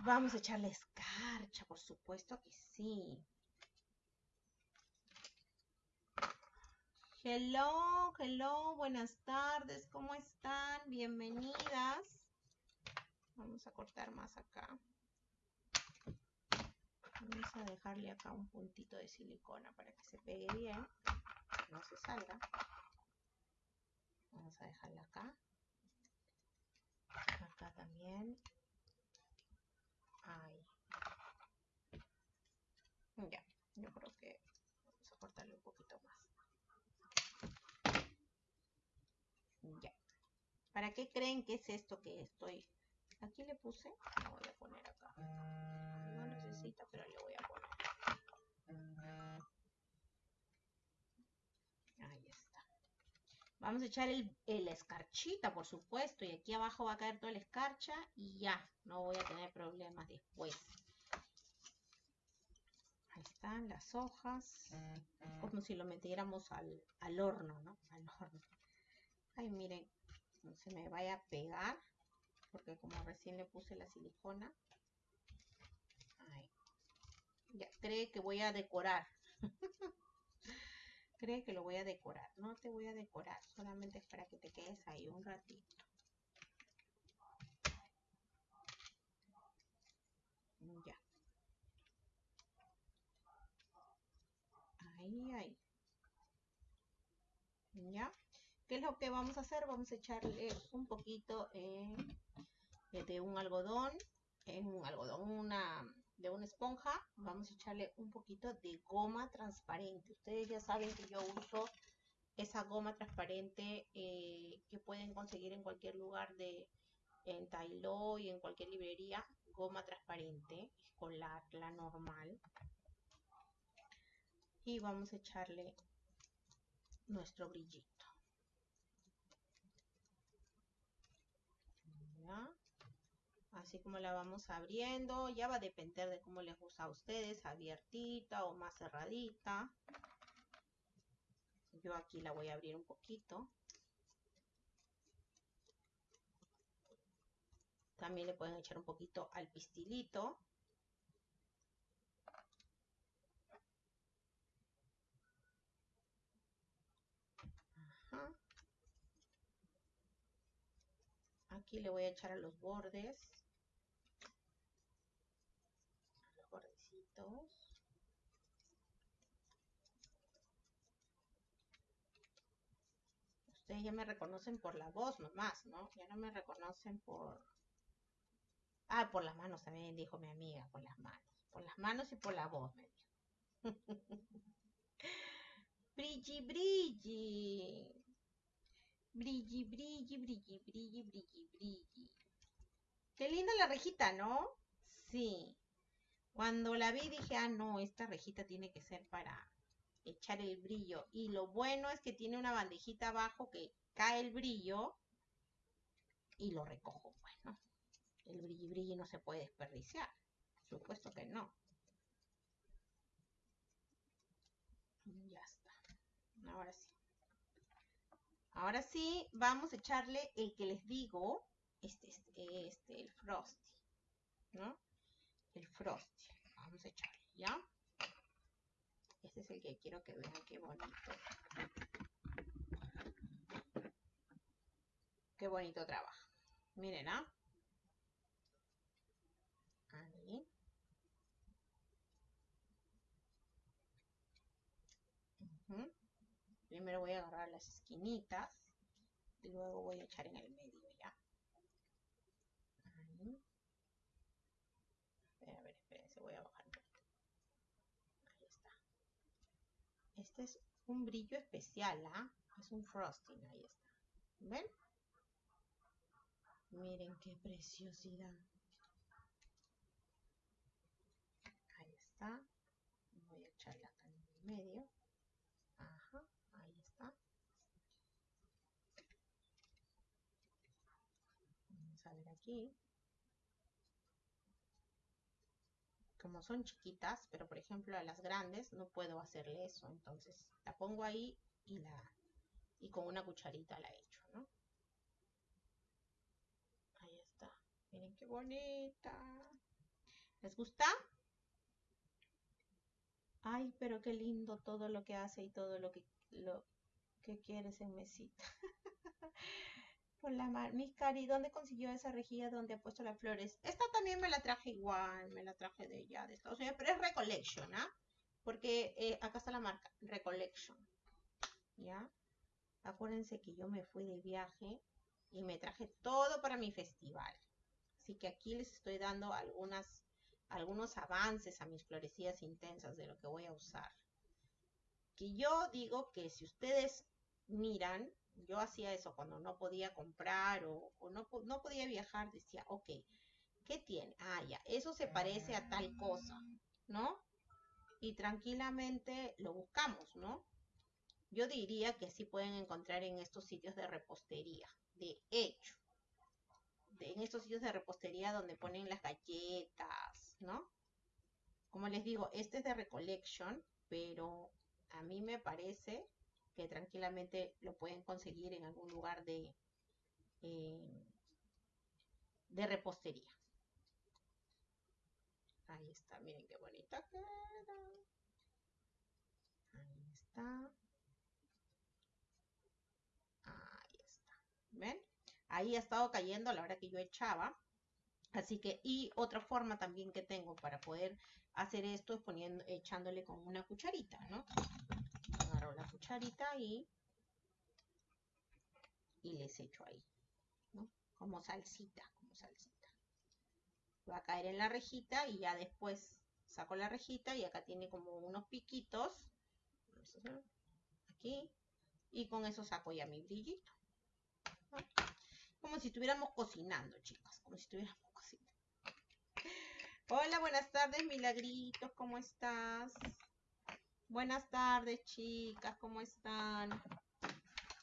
Vamos a echarle escarcha, por supuesto que sí. Hello, hello, buenas tardes, ¿cómo están? Bienvenidas. Vamos a cortar más acá. Vamos a dejarle acá un puntito de silicona para que se pegue bien, no se salga. Vamos a dejarla acá acá también ahí ya yo creo que vamos a cortarle un poquito más ya ¿para qué creen que es esto que estoy aquí le puse lo voy a poner acá no necesita pero le voy a poner Vamos a echar el, escarchita, por supuesto, y aquí abajo va a caer toda la escarcha y ya, no voy a tener problemas después. Ahí están las hojas, como si lo metiéramos al, al horno, ¿no? Al horno. Ay, miren, no se me vaya a pegar, porque como recién le puse la silicona. Ahí. Ya, cree que voy a decorar. cree que lo voy a decorar. No te voy a decorar, solamente es para que te quedes ahí un ratito. Ya. Ahí, ahí. ¿Ya? ¿Qué es lo que vamos a hacer? Vamos a echarle un poquito eh, de un algodón, en un algodón, una de una esponja, vamos a echarle un poquito de goma transparente. Ustedes ya saben que yo uso esa goma transparente eh, que pueden conseguir en cualquier lugar de en Tailo y en cualquier librería. Goma transparente, escolar, la normal. Y vamos a echarle nuestro brillito. Así como la vamos abriendo, ya va a depender de cómo les gusta a ustedes, abiertita o más cerradita. Yo aquí la voy a abrir un poquito. También le pueden echar un poquito al pistilito. Aquí le voy a echar a los bordes. A los bordecitos. Ustedes ya me reconocen por la voz nomás, ¿no? Ya no me reconocen por... Ah, por las manos también dijo mi amiga, por las manos. Por las manos y por la voz, me dijo. brilli, brilli. Brilli, brilli, brilli, brilli, brilli, brilli. Qué linda la rejita, ¿no? Sí. Cuando la vi dije, ah, no, esta rejita tiene que ser para echar el brillo. Y lo bueno es que tiene una bandejita abajo que cae el brillo y lo recojo. Bueno, el brilli brilli no se puede desperdiciar. Por supuesto que no. Ya está. Ahora sí. Ahora sí, vamos a echarle el que les digo, este, este, este, el frosty, ¿no? El frosty. Vamos a echarle, ¿ya? Este es el que quiero que vean qué bonito. Qué bonito trabajo. Miren, ¿ah? Ahí. Primero voy a agarrar las esquinitas y luego voy a echar en el medio ya. Ahí. A ver, espérense, voy a bajar. Ahí está. Este es un brillo especial, ¿ah? Es un frosting, ahí está. ¿Ven? Miren qué preciosidad. Ahí está. Voy a echarla acá en el medio. Ajá, ahí está. Vamos a ver como son chiquitas, pero por ejemplo a las grandes no puedo hacerle eso, entonces la pongo ahí y la y con una cucharita la echo, ¿no? Ahí está. Miren qué bonita. ¿Les gusta? Ay, pero qué lindo todo lo que hace y todo lo que lo que quiere ese mesita. Por la mar. Cari, ¿dónde consiguió esa rejilla donde ha puesto las flores? Esta también me la traje igual, me la traje de ella, de Estados Unidos, pero es Recollection, ¿ah? Porque eh, acá está la marca, Recollection. ¿Ya? Acuérdense que yo me fui de viaje y me traje todo para mi festival. Así que aquí les estoy dando algunas, algunos avances a mis florecillas intensas de lo que voy a usar. Que yo digo que si ustedes miran, yo hacía eso cuando no podía comprar o, no, no, podía viajar, decía, ok, ¿qué tiene? Ah, ya, eso se parece a tal cosa, ¿no? Y tranquilamente lo buscamos, ¿no? Yo diría que sí pueden encontrar en estos sitios de repostería, de hecho, en estos sitios de repostería donde ponen las galletas, ¿no? Como les digo, este es de Recollection, pero a mí me parece que tranquilamente lo pueden conseguir en algún lugar de, eh, de repostería. Ahí está, miren qué bonita queda. Ahí está. Ahí está. ¿Ven? Ahí ha estado cayendo a la hora que yo echaba. Así que, y otra forma también que tengo para poder hacer esto es poniendo, echándole con una cucharita, ¿no? La cucharita y, y les echo ahí, Como salsita, como salsita. Va a caer en la rejita y ya después saco la rejita y acá tiene como unos piquitos. Aquí. Y con eso saco ya mi brillito. Como si estuviéramos cocinando, chicas. Como si estuviéramos cocinando. Hola, buenas tardes, Milagritos. ¿Cómo estás? Buenas tardes, chicas, ¿cómo están?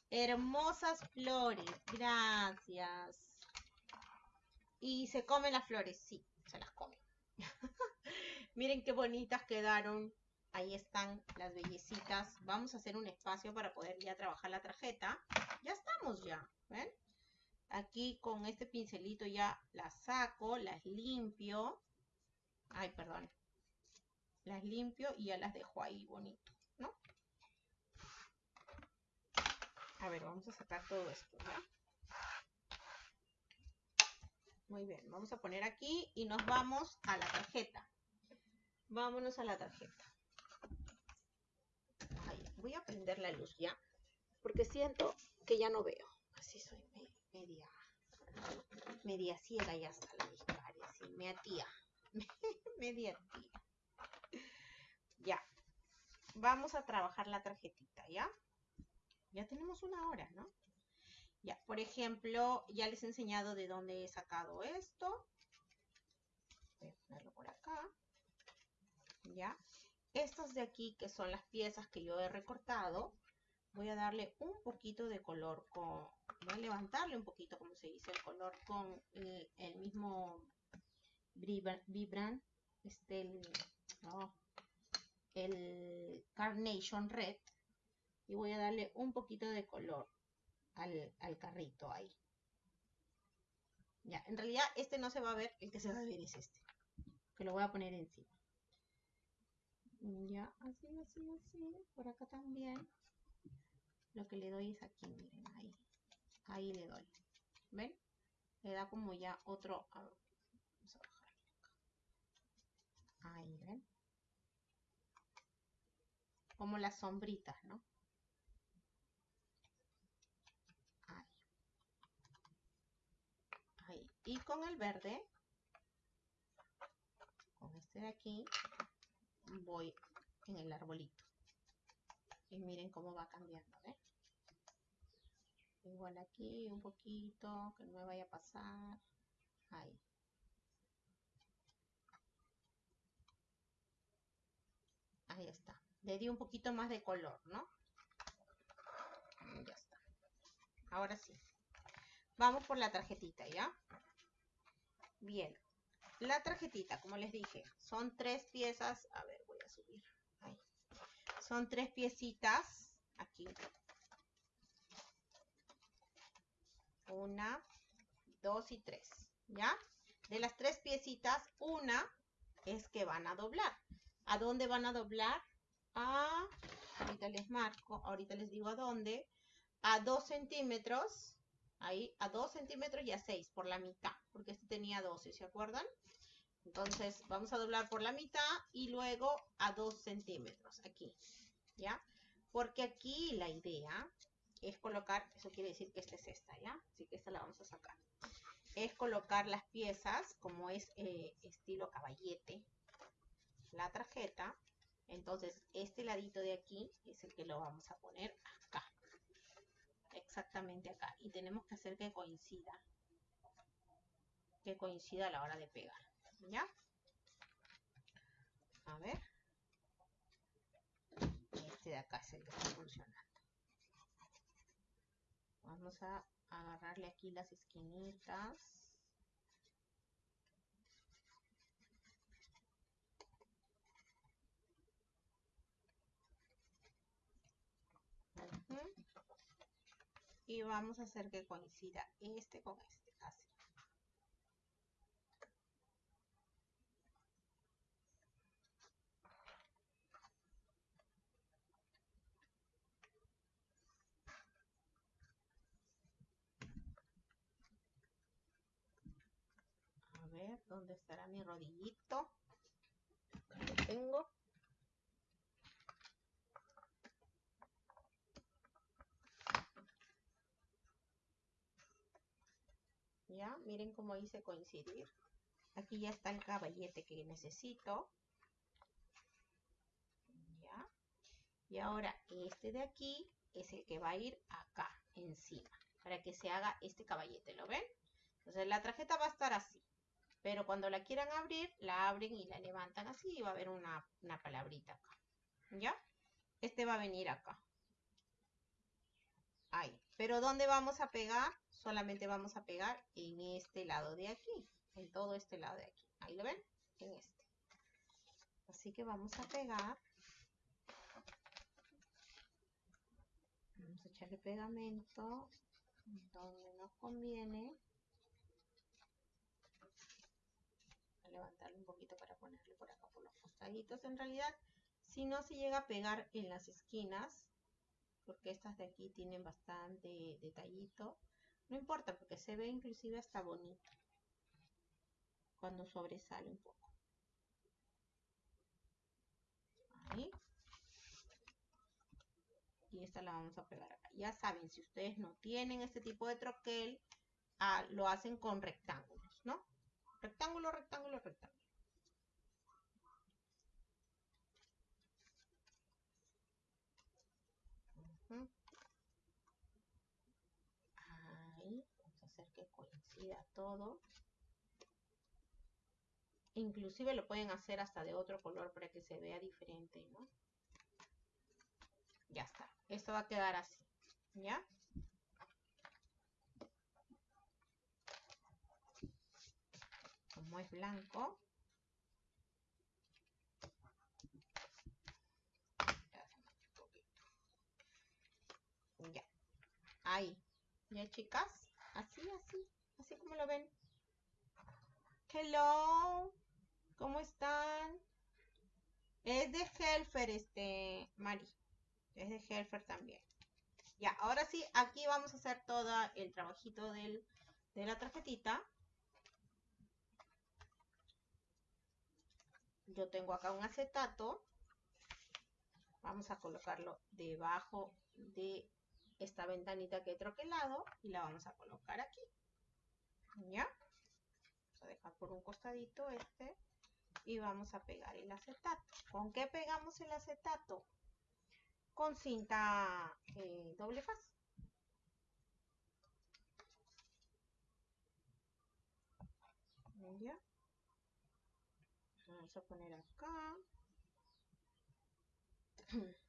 Hermosas flores, gracias. Y se comen las flores, sí, se las comen. Miren qué bonitas quedaron. Ahí están las bellecitas. Vamos a hacer un espacio para poder ya trabajar la tarjeta. Ya estamos ya, ¿ven? Aquí con este pincelito ya las saco, las limpio. Ay, perdón. Las limpio y ya las dejo ahí bonito, ¿no? A ver, vamos a sacar todo esto, ¿ya? Muy bien, vamos a poner aquí y nos vamos a la tarjeta. Vámonos a la tarjeta. voy a prender la luz ya, porque siento que ya no veo. Así soy media, media ciega ya está la discaria, así, media tía. media tía. Ya. Vamos a trabajar la tarjetita, ¿ya? Ya tenemos una hora, ¿no? Ya, por ejemplo, ya les he enseñado de dónde he sacado esto. Voy a ponerlo por acá. ¿Ya? Estas de aquí, que son las piezas que yo he recortado, voy a darle un poquito de color con... Voy a levantarle un poquito, como se dice, el color con el, mismo Vibran, este, el, el Carnation Red. Y voy a darle un poquito de color al, carrito ahí. Ya, en realidad este no se va a ver, el que se va a ver es este. Que lo voy a poner encima. Ya, así, así, así. Por acá también. Lo que le doy es aquí, miren, ahí. Ahí le doy. ¿Ven? Le da como ya otro... vamos a bajarle acá. Ahí, ¿ven? Como las sombritas, ¿no? Y con el verde, con este de aquí, voy en el arbolito. Y miren cómo va cambiando, ¿eh? Igual aquí un poquito, que no me vaya a pasar. Ahí. Ahí está. Le di un poquito más de color, ¿no? Ya está. Ahora sí. Vamos por la tarjetita, ¿ya? Bien, la tarjetita, como les dije, son tres piezas. A ver, voy a subir. Ahí. Son tres piecitas. Aquí. Una, dos y tres. ¿Ya? De las tres piecitas, una es que van a doblar. ¿A dónde van a doblar? Ahorita les marco, ahorita les digo a dónde. A dos centímetros ahí a 2 centímetros y a 6 por la mitad, porque este tenía 12, ¿se acuerdan? Entonces vamos a doblar por la mitad y luego a 2 centímetros aquí, ¿ya? Porque aquí la idea es colocar, eso quiere decir que esta es esta, ¿ya? Así que esta la vamos a sacar. Es colocar las piezas como es eh, estilo caballete, la tarjeta. Entonces este ladito de aquí es el que lo vamos a poner acá. Exactamente acá. Y tenemos que hacer que coincida. Que coincida a la hora de pegar. ¿ya? a ver. Este de acá es el que está funcionando. Vamos a agarrarle aquí las esquinitas y vamos a hacer que coincida este con este así. A ver dónde estará mi rodillito lo tengo Miren cómo hice coincidir. Aquí ya está el caballete que necesito. ¿Ya? Y ahora este de aquí es el que va a ir acá, encima, para que se haga este caballete, ¿lo ven? Entonces la tarjeta va a estar así. Pero cuando la quieran abrir, la abren y la levantan así y va a haber una, una palabrita acá. ¿Ya? Este va a venir acá. Ahí. Pero ¿dónde vamos a pegar? Solamente vamos a pegar en este lado de aquí. En todo este lado de aquí. Ahí lo ven. En este. Así que vamos a pegar. Vamos a echarle pegamento donde nos conviene. A levantarlo un poquito para ponerle por acá por los costaditos. En realidad, si no se llega a pegar en las esquinas, porque estas de aquí tienen bastante detallito, no importa porque se ve inclusive hasta bonito cuando sobresale un poco. Ahí. Y esta la vamos a pegar acá. Ya saben, si ustedes no tienen este tipo de troquel, ah, lo hacen con rectángulos, ¿no? Rectángulo, rectángulo, rectángulo vamos a hacer que coincida todo. Inclusive lo pueden hacer hasta de otro color para que se vea diferente, ¿no? Ya está. Esto va a quedar así, ¿ya? Como es blanco. Ya. Ahí. ¿Ya, chicas? Así, así. Así como lo ven. Hello. ¿Cómo están? Es de Helfer, este, Mari. Es de Helfer también. Ya, ahora sí, aquí vamos a hacer todo el trabajito del, de la tarjetita. Yo tengo acá un acetato. Vamos a colocarlo debajo de esta ventanita que he troquelado y la vamos a colocar aquí. ¿Ya? Vamos a dejar por un costadito este y vamos a pegar el acetato. ¿Con qué pegamos el acetato? Con cinta eh, doble faz. ¿Ya? Vamos a poner acá.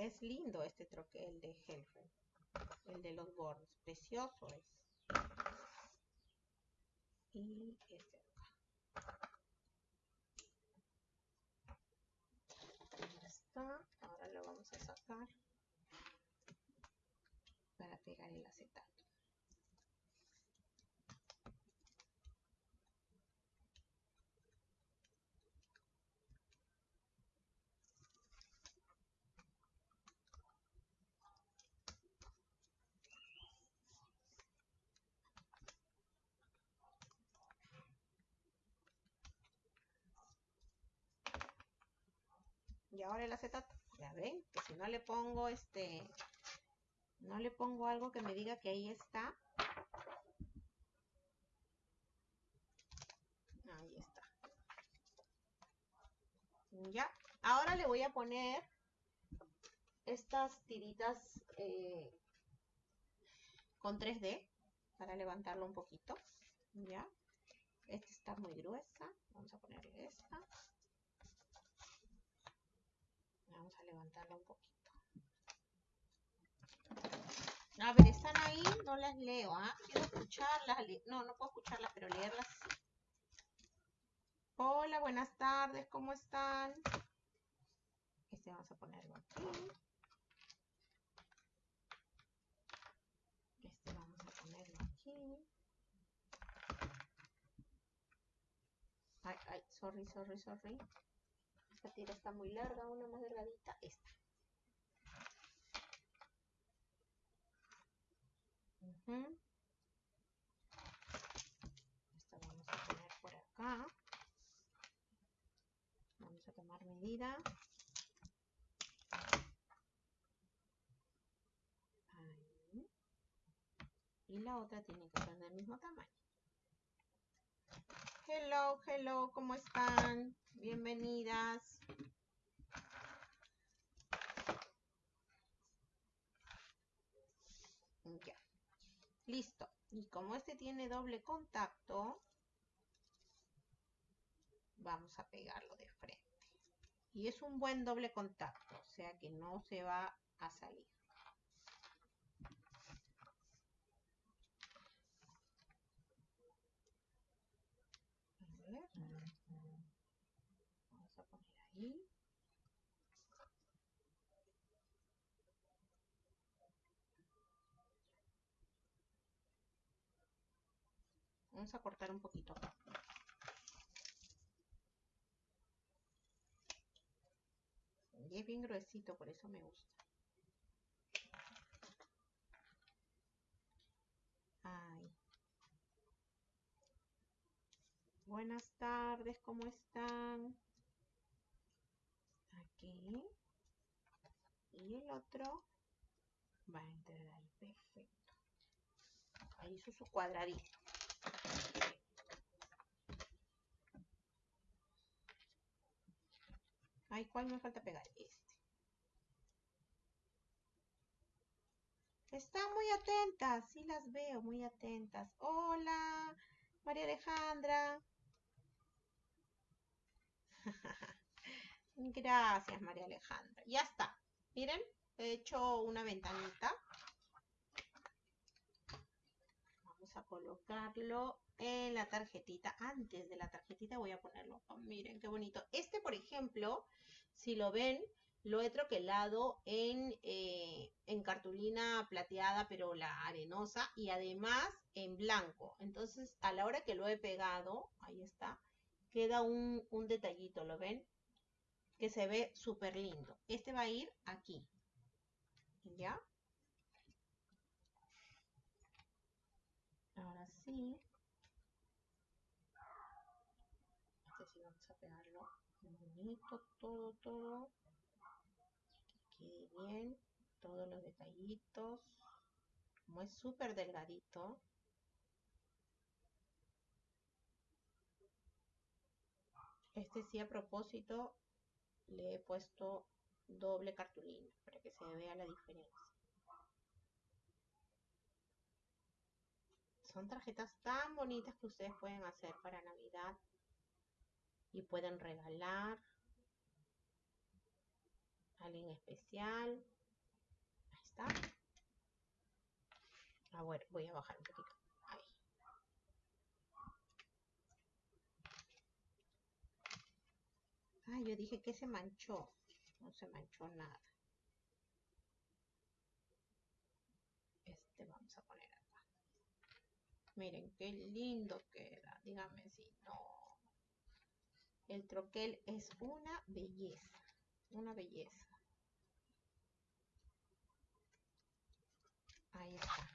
Es lindo este troquel de Helfer. El de los bordes. Precioso es. Y este acá. Ya está. Ahora lo vamos a sacar para pegar el acetato. Ahora el acetato. Ya ven, que si no le pongo este, no le pongo algo que me diga que ahí está. Ahí está. Ya, ahora le voy a poner estas tiritas eh, con 3D para levantarlo un poquito. Ya, esta está muy gruesa. Vamos a ponerle esta. Vamos a levantarla un poquito. A ver, están ahí, no las leo, ¿ah? Quiero escucharlas. No, no puedo escucharlas, pero leerlas. Hola, buenas tardes, ¿cómo están? Este vamos a ponerlo aquí. Este vamos a ponerlo aquí. Ay, ay, sorry, sorry, sorry. Esta tira está muy larga, una más delgadita, esta. Esta vamos a poner por acá. Vamos a tomar medida. Ahí. Y la otra tiene que ser del mismo tamaño. Hello, hello, ¿cómo están? Bienvenidas. Ya. Listo. Y como este tiene doble contacto, vamos a pegarlo de frente. Y es un buen doble contacto, o sea que no se va a salir. Vamos Vamos a cortar un poquito. Y es bien gruesito, por eso me gusta. Ay. Buenas tardes, ¿cómo están? Y el otro va a entrar ahí, perfecto. Ahí hizo su cuadradito. Ay, ¿cuál me falta pegar? Este. Están muy atentas, sí las veo, muy atentas. Hola, María Alejandra. Gracias, María Alejandra. Ya está. Miren, he hecho una ventanita. Vamos a colocarlo en la tarjetita. Antes de la tarjetita voy a ponerlo. Oh, miren qué bonito. Este, por ejemplo, si lo ven, lo he troquelado en, eh, en cartulina plateada, pero la arenosa, y además en blanco. Entonces, a la hora que lo he pegado, ahí está, queda un, un detallito, ¿lo ven? Que se ve súper lindo. Este va a ir aquí. ¿Ya? Ahora sí. Este sí vamos a pegarlo bonito, todo, todo. Que bien. Todos los detallitos. Como es súper delgadito. Este sí a propósito le he puesto doble cartulina para que se vea la diferencia. Son tarjetas tan bonitas que ustedes pueden hacer para Navidad y pueden regalar a alguien especial. Ahí está. A ver, voy a bajar un poquito. Ahí. Ah, yo dije que se manchó. No se manchó nada. Este vamos a poner acá. Miren qué lindo queda. Díganme si no. El troquel es una belleza. Una belleza. Ahí está.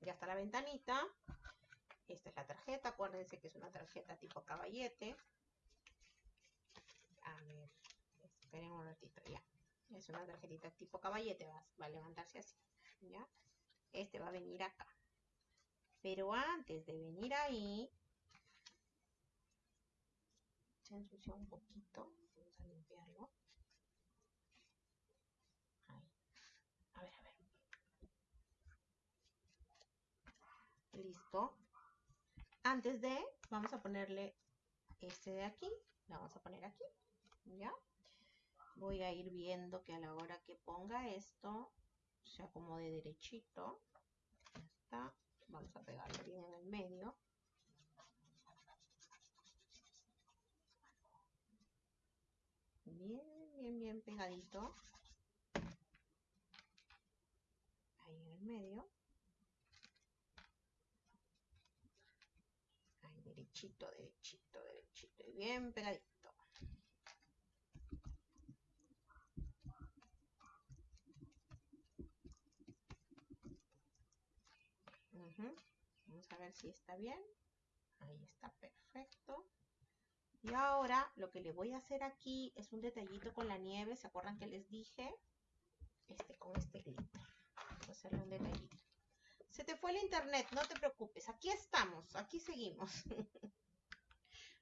Ya está la ventanita. Esta es la tarjeta. Acuérdense que es una tarjeta tipo caballete. A ver, esperen un ratito ya. Es una tarjetita tipo caballete. Va, va a levantarse así. ¿Ya? Este va a venir acá. Pero antes de venir ahí, se ensució un poquito. Vamos a limpiarlo. Ahí. A ver, a ver. Listo. Antes de, vamos a ponerle este de aquí. La vamos a poner aquí. ¿Ya? Voy a ir viendo que a la hora que ponga esto, se acomode derechito. Ya está. Vamos a pegarlo bien en el medio. Bien, bien, bien pegadito. Ahí en el medio. Ahí derechito, derechito, derechito. Y bien pegadito. Vamos a ver si está bien. Ahí está perfecto. Y ahora lo que le voy a hacer aquí es un detallito con la nieve. ¿Se acuerdan que les dije? Este con este glitter. Vamos a hacerle un detallito. Se te fue el internet, no te preocupes. Aquí estamos, aquí seguimos.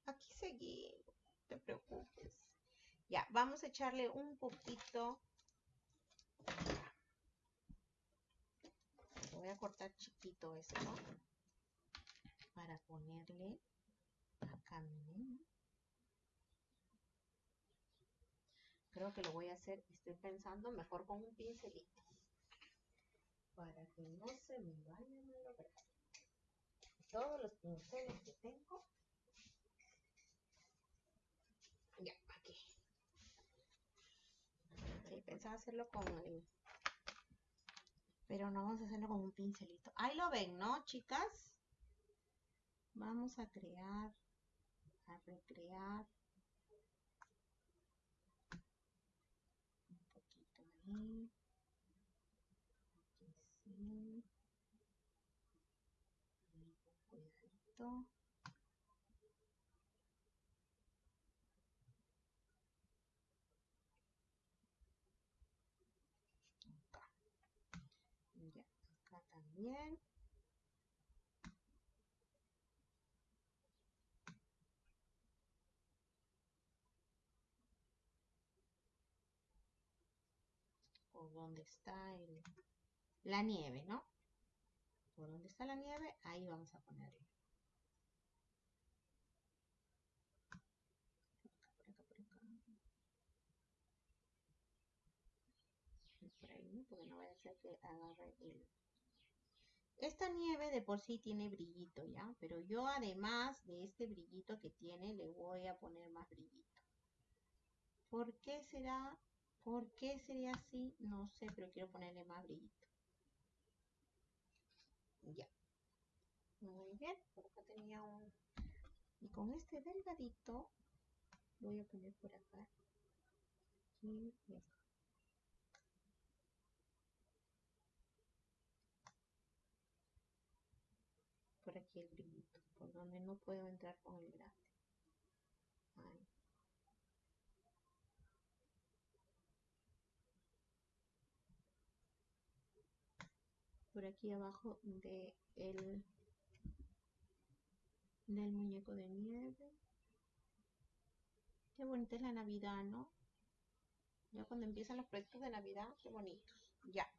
aquí seguimos, no te preocupes. Ya, vamos a echarle un poquito Voy a cortar chiquito esto para ponerle acá, miren. Creo que lo voy a hacer, estoy pensando mejor con un pincelito. Para que no se me vayan a lograr. Todos los pinceles que tengo. Ya, aquí. Sí, pensaba hacerlo con el... Pero no vamos a hacerlo con un pincelito. Ahí lo ven, ¿no, chicas? Vamos a crear, a recrear ahí. Aquí sí. Ahí con Acá. Ya, acá también. por donde está el, la nieve, ¿no? Por donde está la nieve, ahí vamos a ponerlo. Por acá, por acá, por acá. Esta nieve de por sí tiene brillito, ¿ya? Pero yo además de este brillito que tiene, le voy a poner más brillito. ¿Por qué será? ¿Por qué sería así? No sé, pero quiero ponerle más brillito. Ya. Muy bien, por acá tenía un... Y con este delgadito voy a poner por acá. Aquí y acá. Por aquí el brillito, por donde no puedo entrar con el grande. Por aquí abajo de el del muñeco de nieve. Qué bonita es la Navidad, ¿no? Ya cuando empiezan los proyectos de Navidad, qué bonitos. Ya.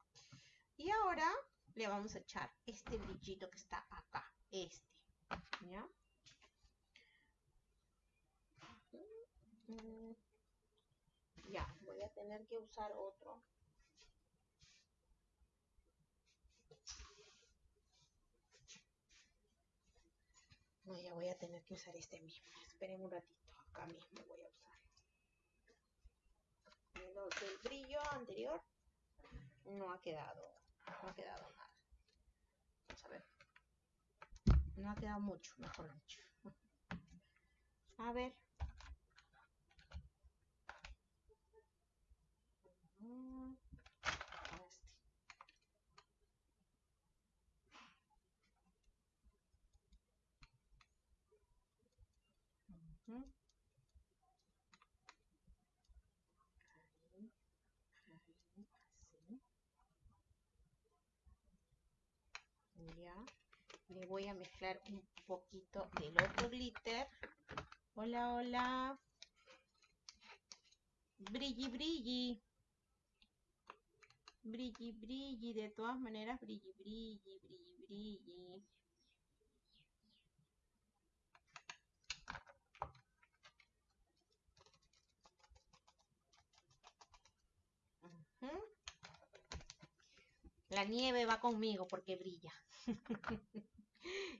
Y ahora le vamos a echar este brillito que está acá. Este. ¿Ya? Ya, voy a tener que usar otro No, ya voy a tener que usar este mismo. Esperen un ratito. Acá mismo voy a usar. El brillo anterior no ha quedado. No ha quedado nada. Vamos a ver. No ha quedado mucho, mejor dicho. A ver. Ahí, ahí, así. Ya. Le voy a mezclar un poquito del otro glitter. Hola, hola. Brilli, brilli. Brilli, brilli. De todas maneras, brilli, brilli, brilli, brilli. La nieve va conmigo porque brilla.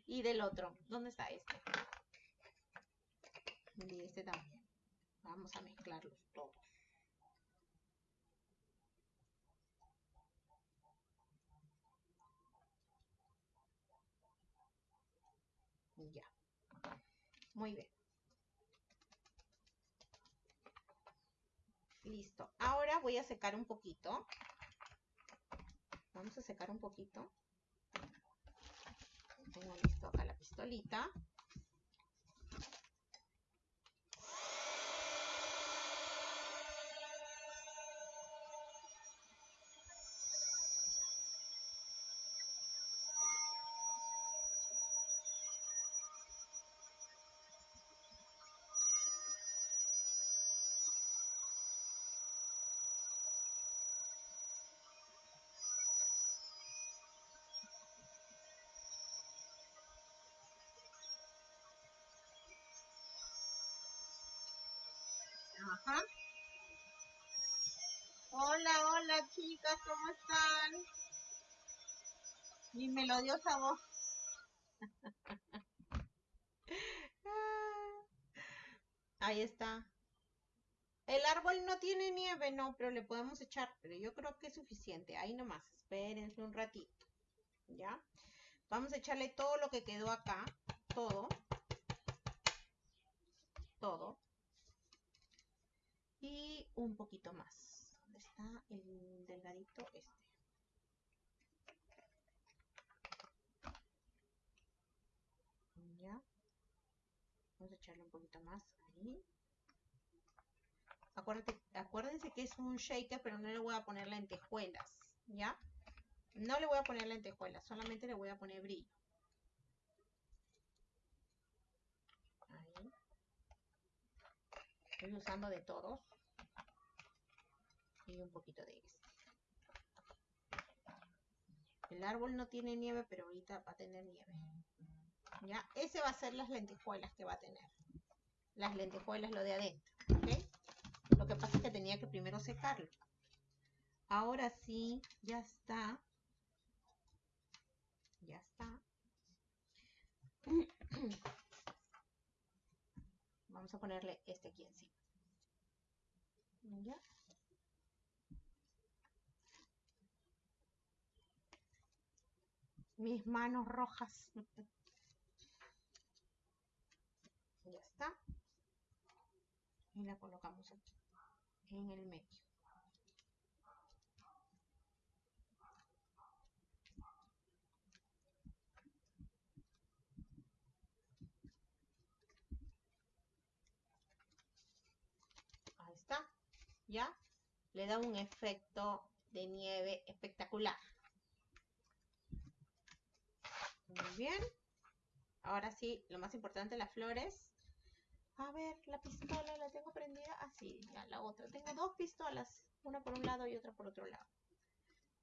y del otro, ¿dónde está este? Y este también. Vamos a mezclarlos todos. Ya. Muy bien. Listo. Ahora voy a secar un poquito. Vamos a secar un poquito. Tengo listo acá la pistolita. Hola, hola chicas, ¿cómo están? Mi melodiosa voz. Ahí está. El árbol no tiene nieve, no, pero le podemos echar, pero yo creo que es suficiente. Ahí nomás, espérense un ratito. ¿Ya? Vamos a echarle todo lo que quedó acá, todo. Todo. Y un poquito más. ¿Dónde está el delgadito? Este. Ya. Vamos a echarle un poquito más ahí. acuérdense que es un shaker, pero no le voy a poner lentejuelas, ¿ya? No le voy a poner lentejuelas, solamente le voy a poner brillo. Ahí. Estoy usando de todos. Y un poquito de este. El árbol no tiene nieve, pero ahorita va a tener nieve. ¿Ya? Ese va a ser las lentejuelas que va a tener. Las lentejuelas, lo de adentro. Lo que pasa es que tenía que primero secarlo. Ahora sí, ya está. Ya está. Vamos a ponerle este aquí encima. ¿Ya? Mis manos rojas. ya está. Y la colocamos aquí, en el medio. Ahí está. ¿Ya? Le da un efecto de nieve espectacular. Muy bien. Ahora sí, lo más importante, las flores. A ver, la pistola la tengo prendida. Así, ah, ya la otra. Tengo dos pistolas, una por un lado y otra por otro lado.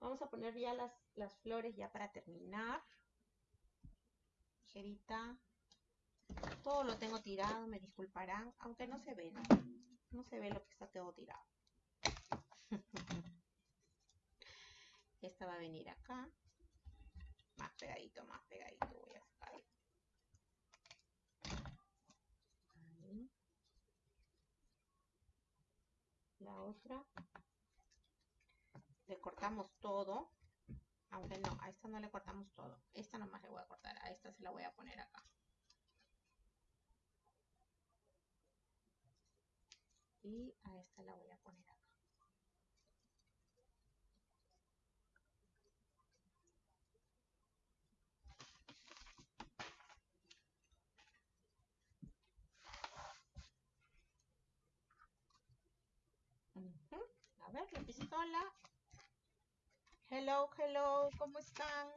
Vamos a poner ya las, las flores ya para terminar. Tijerita. Todo lo tengo tirado, me disculparán, aunque no se ve, ¿no? No se ve lo que está todo tirado. Esta va a venir acá. Más pegadito, más pegadito voy a sacar. La otra. Le cortamos todo. Aunque no, a esta no le cortamos todo. Esta nomás le voy a cortar. A esta se la voy a poner acá. Y a esta la voy a poner acá. A ver, la pistola. Hello, hello, ¿cómo están?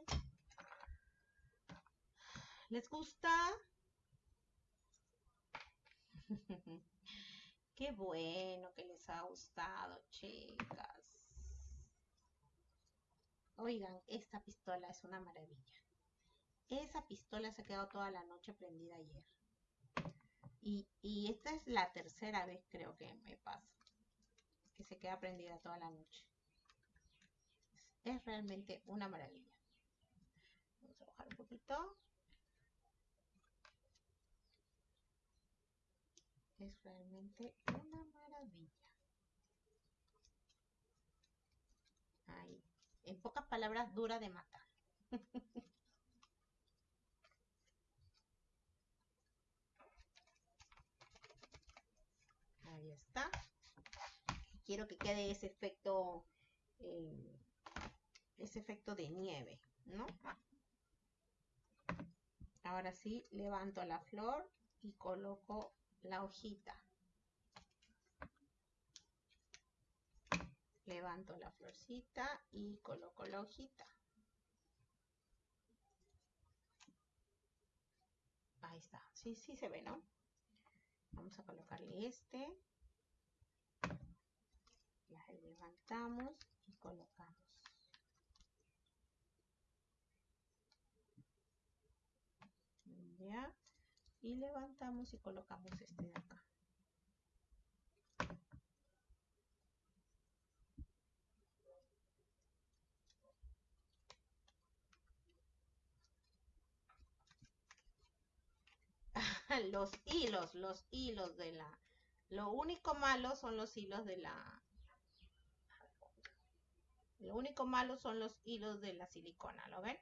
¿Les gusta? Qué bueno que les ha gustado, chicas. Oigan, esta pistola es una maravilla. Esa pistola se ha quedado toda la noche prendida ayer. Y, y esta es la tercera vez creo que me pasa que se queda prendida toda la noche. Es realmente una maravilla. Vamos a bajar un poquito. Es realmente una maravilla. Ahí. En pocas palabras, dura de matar. Ahí está quiero que quede ese efecto, eh, ese efecto de nieve, ¿no? Ahora sí, levanto la flor y coloco la hojita. Levanto la florcita y coloco la hojita. Ahí está. Sí, sí se ve, ¿no? Vamos a colocarle este las levantamos y colocamos. Ya. Y levantamos y colocamos este de acá. los hilos, los hilos de la... Lo único malo son los hilos de la, lo único malo son los hilos de la silicona, ¿lo ven?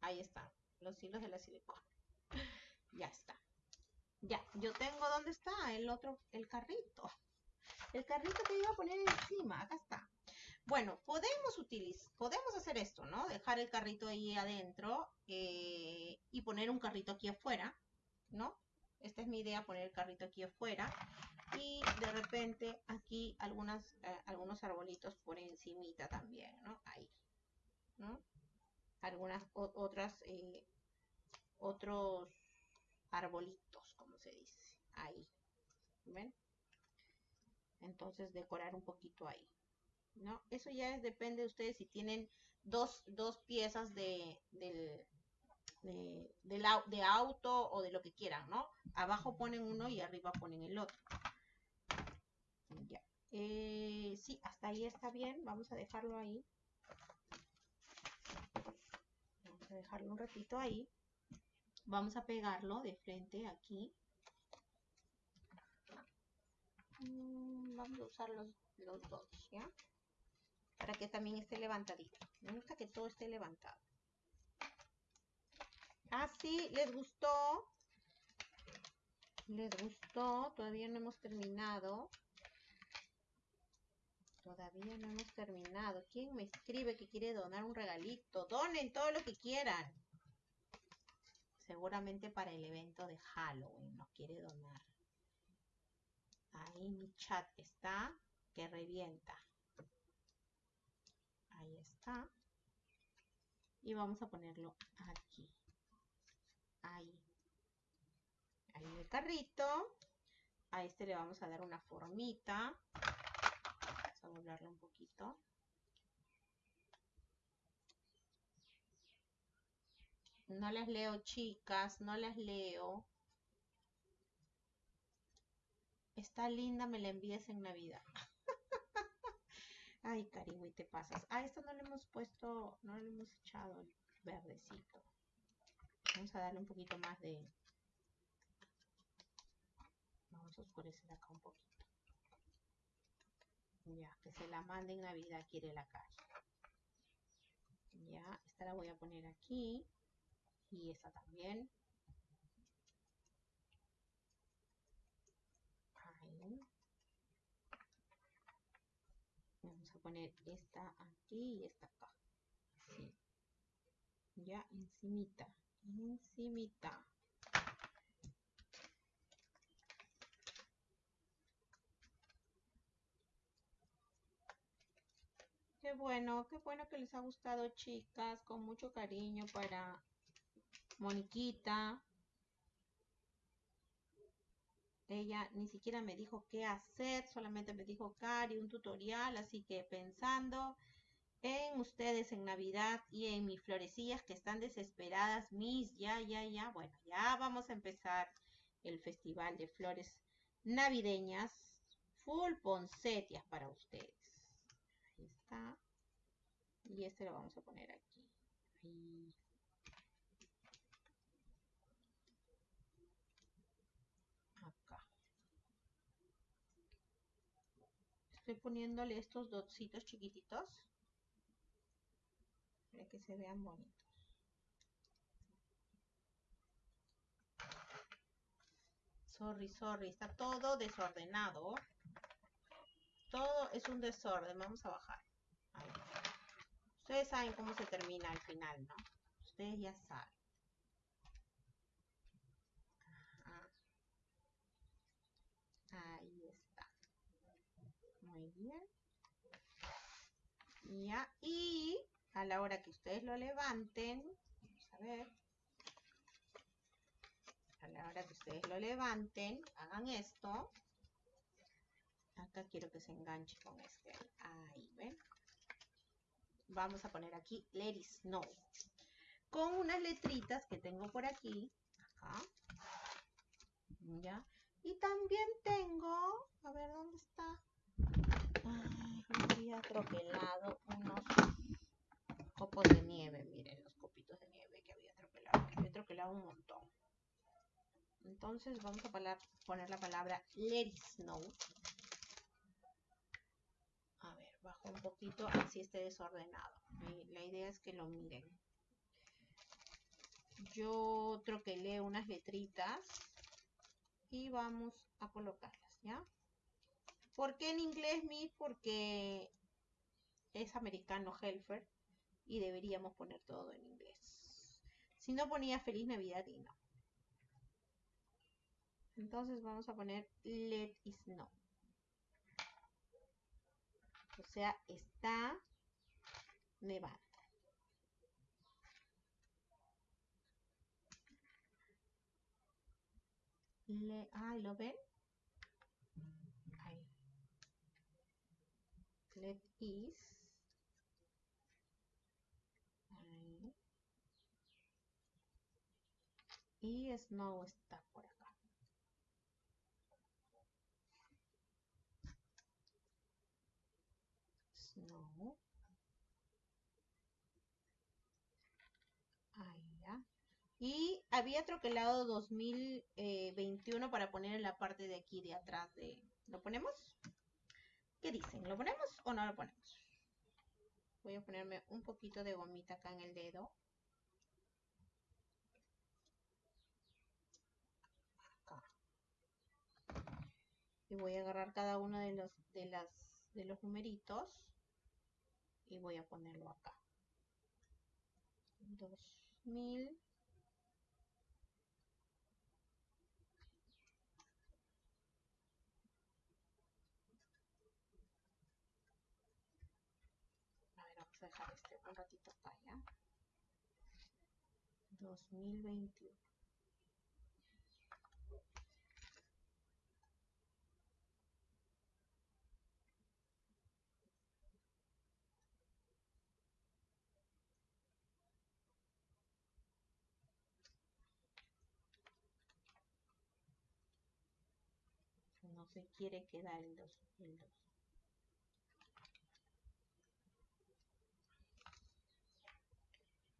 Ahí están, los hilos de la silicona. Ya está. Ya, yo tengo, ¿dónde está el otro, el carrito? El carrito que iba a poner encima, acá está. Bueno, podemos utilizar, podemos hacer esto, ¿no? Dejar el carrito ahí adentro eh, y poner un carrito aquí afuera, ¿no? Esta es mi idea, poner el carrito aquí afuera. Y de repente aquí algunas, eh, algunos arbolitos por encimita también, ¿no? Ahí, ¿no? Algunas otras, eh, otros arbolitos, como se dice, ahí, ¿ven? Entonces decorar un poquito ahí. ¿no? Eso ya depende de ustedes si tienen dos, dos piezas de, de, de, auto o de lo que quieran, ¿no? Abajo ponen uno y arriba ponen el otro. Eh, sí, hasta ahí está bien. Vamos a dejarlo ahí. Vamos a dejarlo un ratito ahí. Vamos a pegarlo de frente aquí. Mm, vamos a usar los, los dos, ¿ya? para que también esté levantadito. Me gusta que todo esté levantado. Ah, sí, ¿les gustó? ¿Les gustó? Todavía no hemos terminado. Todavía no hemos terminado. ¿Quién me escribe que quiere donar un regalito? Donen todo lo que quieran. Seguramente para el evento de Halloween nos quiere donar. Ahí mi chat está que revienta. Ahí está. Y vamos a ponerlo aquí. Ahí. Ahí el carrito. A este le vamos a dar una formita. Doblarlo un poquito. No las leo, chicas, no las leo. Está linda, me la envíes en Navidad. Ay, Caribe, te pasas. A esto no le hemos puesto, no le hemos echado el verdecito. Vamos a darle un poquito más de... Vamos a oscurecer acá un poquito. Ya, que se la mande en Navidad, quiere la calle. Ya, esta la voy a poner aquí. Y esta también. Vamos a poner esta aquí y esta acá. Ya encimita, encimita. Bueno, qué bueno que les ha gustado, chicas. Con mucho cariño para Moniquita. Ella ni siquiera me dijo qué hacer, solamente me dijo Cari, un tutorial, así que pensando en ustedes en Navidad y en mis florecillas que están desesperadas, mis, ya, ya, ya, bueno, ya vamos a empezar el festival de flores navideñas, full poncetias para ustedes. Y este lo vamos a poner aquí. Ahí. estoy poniéndole estos dotcitos chiquititos para que se vean bonitos. Sorry, sorry, está todo desordenado. Todo es un desorden. Vamos a bajar. Ustedes saben cómo se termina al final, ¿no? Ustedes ya saben. Ahí muy bien. Ya, y a la hora que ustedes lo levanten, vamos a ver. A la hora que ustedes lo levanten, hagan esto. Acá quiero que se enganche con este. Ahí, ¿ven? Vamos a poner aquí Let snow. Con unas letritas que tengo por aquí. Acá. Y también tengo, a ver dónde está, había troquelado unos copos de nieve. Miren los copitos de nieve que había troquelado. Había troquelado un montón. Entonces vamos a poner la palabra let snow. Un poquito, así esté desordenado. La idea es que lo miren. Yo troquelé unas letritas y vamos a colocarlas, ¿ya? ¿Por qué en inglés, mi? Porque es americano Helfer y deberíamos poner todo en inglés. Si no ponía Feliz Navidad y no. Entonces vamos a poner let it snow. O sea, está nevando. Le, ah, ¿lo ven? Ahí. Let is. Ahí. Y snow está Snow. Ahí ya. Y había troquelado 2021 para poner en la parte de aquí de atrás de... ¿Lo ponemos? ¿Qué dicen? ¿Lo ponemos o no lo ponemos? Voy a ponerme un poquito de gomita acá en el dedo. Acá. Y voy a agarrar cada uno de los, de las, de los numeritos y voy a ponerlo acá. 2000 a dejar este un ratito acá ya 2021 no se quiere quedar el 2 el 2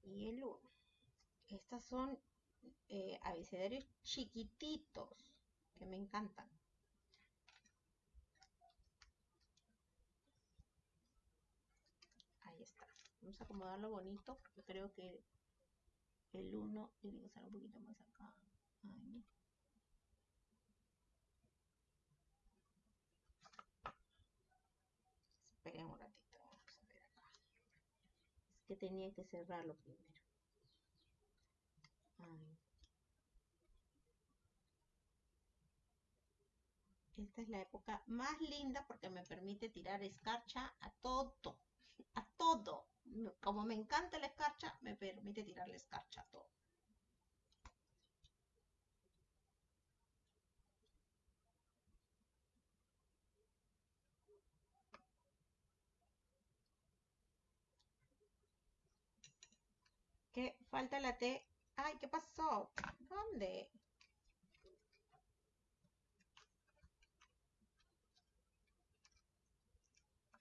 y el 1. Estas son eh, abecedarios chiquititos que me encantan. Ahí está. Vamos a acomodarlo bonito porque creo que el 1 tiene que estar un poquito más acá. Ahí. Esperen un ratito. Vamos a ver acá. Es que tenía que cerrarlo primero. Esta es la época más linda porque me permite tirar escarcha a todo, a todo. Como me encanta la escarcha, me permite tirar la escarcha a todo. Falta la T Ay, ¿qué pasó? ¿Dónde?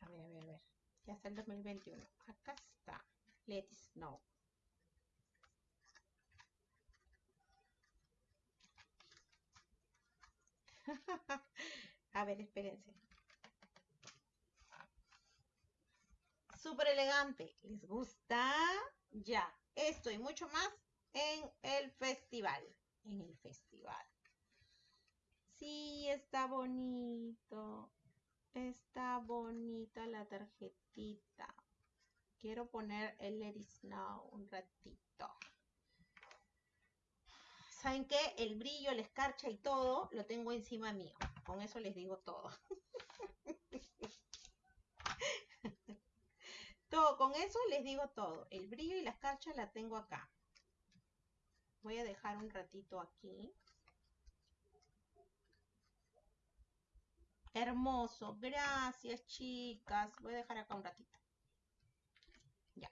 A ver, a ver, a ver. Ya está el 2021. Acá está. Let's know. a ver, espérense. Súper elegante. ¿Les gusta? Ya. Esto y mucho más en el festival. En el festival. Sí, está bonito. Está bonita la tarjetita. Quiero poner el Let It Snow un ratito. ¿Saben qué? El brillo, la escarcha y todo lo tengo encima mío. Con eso les digo todo. todo, con eso les digo todo. El brillo y la escarcha la tengo acá. Voy a dejar un ratito aquí. Hermoso. Gracias, chicas. Voy a dejar acá un ratito. Ya.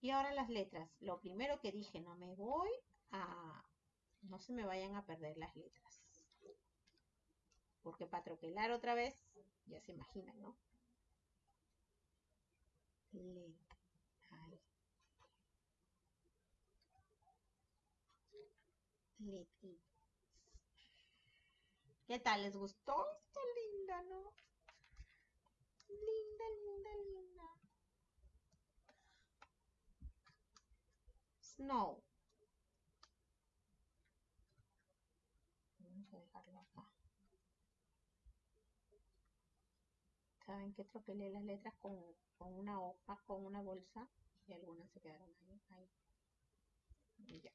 Y ahora las letras. Lo primero que dije, no me voy a... No se me vayan a perder las letras. Porque para troquelar otra vez, ya se imaginan, ¿no? ¿Qué tal? ¿Les gustó? Está linda, ¿no? Linda, linda, linda. Snow. Vamos a dejarlo acá. ¿Saben que tropelé las letras con, con una hoja, con una bolsa? Y algunas se quedaron ahí. ahí. Y ya.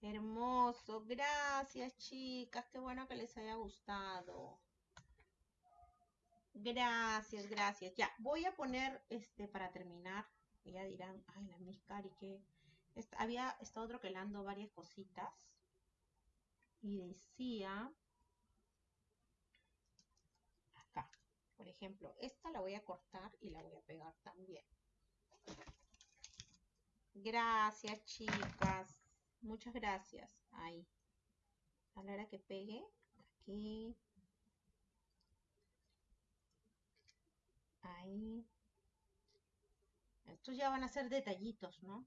Hermoso, gracias chicas, qué bueno que les haya gustado. Gracias, gracias. Ya, voy a poner, este, para terminar, ya dirán, ay, la Miss Cari, que había estado troquelando varias cositas y decía, acá, por ejemplo, esta la voy a cortar y la voy a pegar también. Gracias, chicas. Muchas gracias. Ahí. A la hora que pegue, aquí. Ahí. Estos ya van a ser detallitos, ¿no?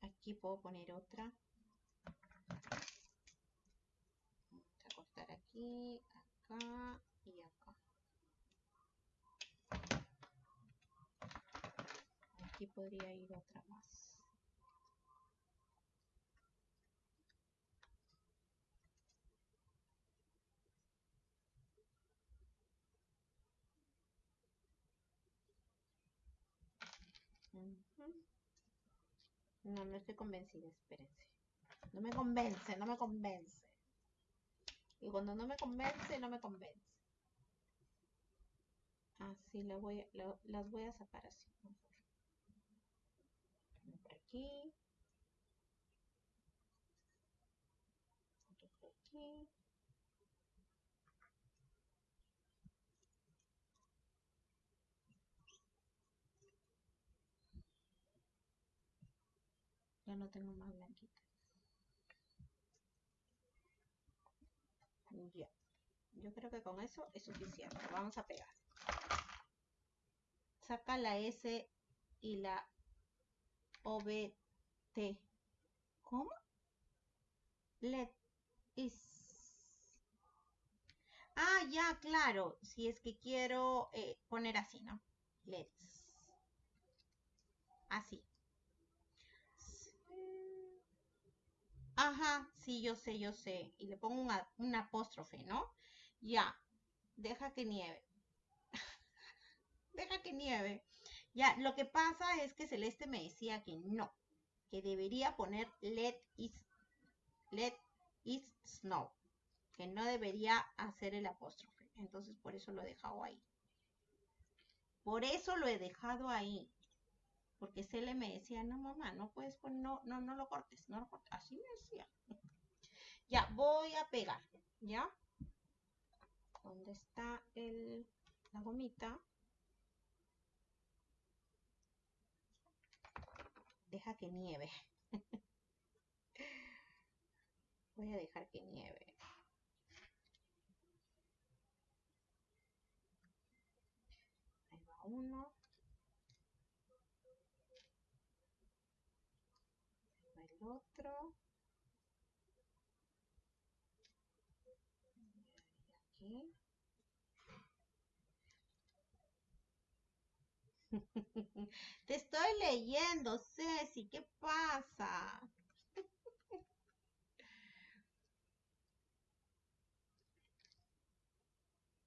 Aquí puedo poner otra. Vamos a cortar aquí, acá y acá. Aquí podría ir otra más. No, no estoy convencida, espérense. No me convence, no me convence. Y cuando no me convence, no me convence. Así las voy a, las voy a sacar así. Aquí. aquí. Ya no tengo más blanquitas. Ya. Yo creo que con eso es suficiente. Vamos a pegar. Saca la S y la OBT. ¿Cómo? Let is. Ah, ya, claro. Si es que quiero eh, poner así, ¿no? Let's. Así. Ajá, sí, yo sé, yo sé. Y le pongo un apóstrofe, ¿no? Ya, deja que nieve. deja que nieve. Ya, lo que pasa es que Celeste me decía que no, que debería poner let it, let snow, que no debería hacer el apóstrofe. Entonces, por eso lo he dejado ahí. Por eso lo he dejado ahí porque Cele me decía, no mamá, no puedes poner, no, no, no lo cortes, no lo cortes. Así me decía. Ya, voy a pegar, ¿ya? ¿Dónde está el, la gomita? Deja que nieve. voy a dejar que nieve. Ahí va uno. otro. Aquí. Te estoy leyendo, Ceci, ¿qué pasa?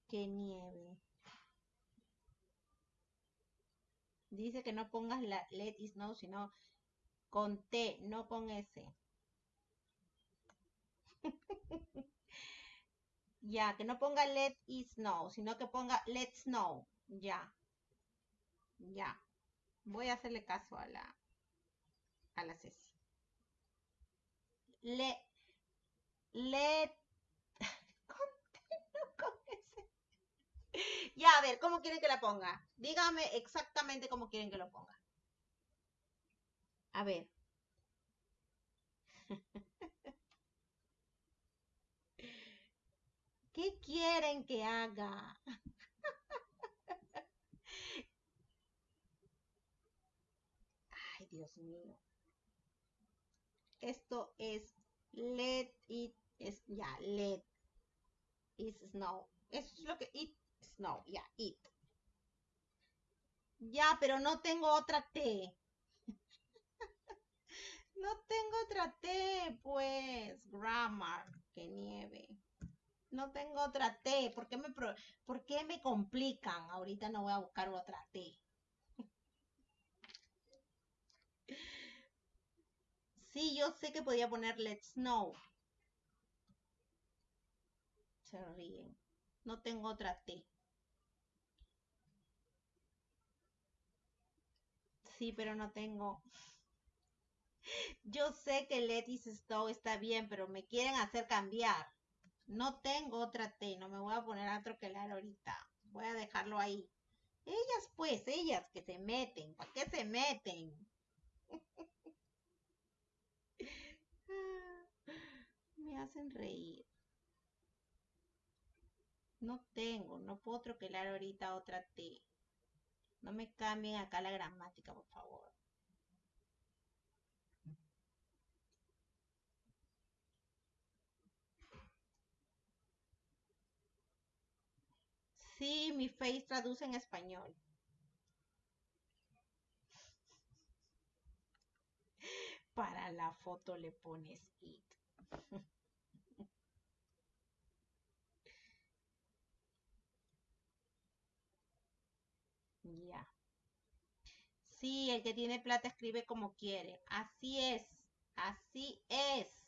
Qué nieve. Dice que no pongas la let is no, sino con T, no con S. ya, que no ponga let is snow, sino que ponga let's snow. Ya. Ya. Voy a hacerle caso a la a la Ceci. Le S. Ya, a ver, ¿cómo quieren que la ponga? Dígame exactamente cómo quieren que lo ponga. A ver. ¿Qué quieren que haga? Ay, Dios mío. Esto es Let it, es, ya, let is snow. Eso es lo que, it, snow, ya, it. Ya, pero no tengo otra T. no tengo otra T, pues. Grammar, que nieve. No tengo otra T. ¿Por qué me, ¿por qué me complican? Ahorita no voy a buscar otra T. Sí, yo sé que podía poner let's know. Se ríen. No tengo otra T. Sí, pero no tengo. Yo sé que let is snow está bien, pero me quieren hacer cambiar. No tengo otra T, no me voy a poner a troquelar ahorita. Voy a dejarlo ahí. Ellas, pues, ellas que se meten. ¿Para qué se meten? me hacen reír. No tengo, no puedo troquelar ahorita otra T. No me cambien acá la gramática, por favor. Sí, mi face traduce en español. Para la foto le pones it. Ya. Sí, el que tiene plata escribe como quiere. Así es. Así es.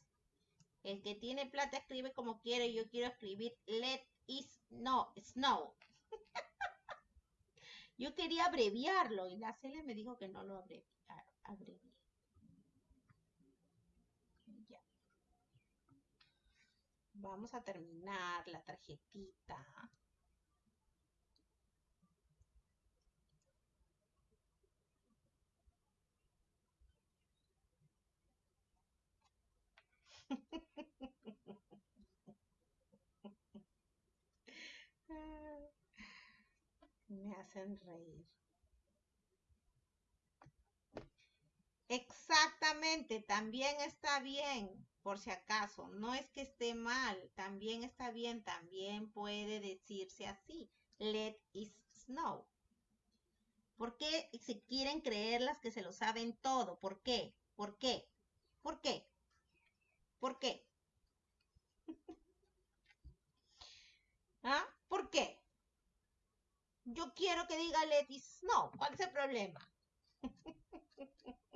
El que tiene plata escribe como quiere. Yo quiero escribir let is no, snow. Yo quería abreviarlo y la Celia me dijo que no lo abrevié. Vamos a terminar la tarjetita. Me hacen reír. Exactamente, también está bien, por si acaso. No es que esté mal, también está bien, también puede decirse así. Let it snow. ¿Por qué se quieren creer las que se lo saben todo? ¿Por qué? ¿Por qué? ¿Por qué? ¿Por qué? ¿Ah? ¿Por qué? Yo quiero que diga let it snow. ¿Cuál es el problema?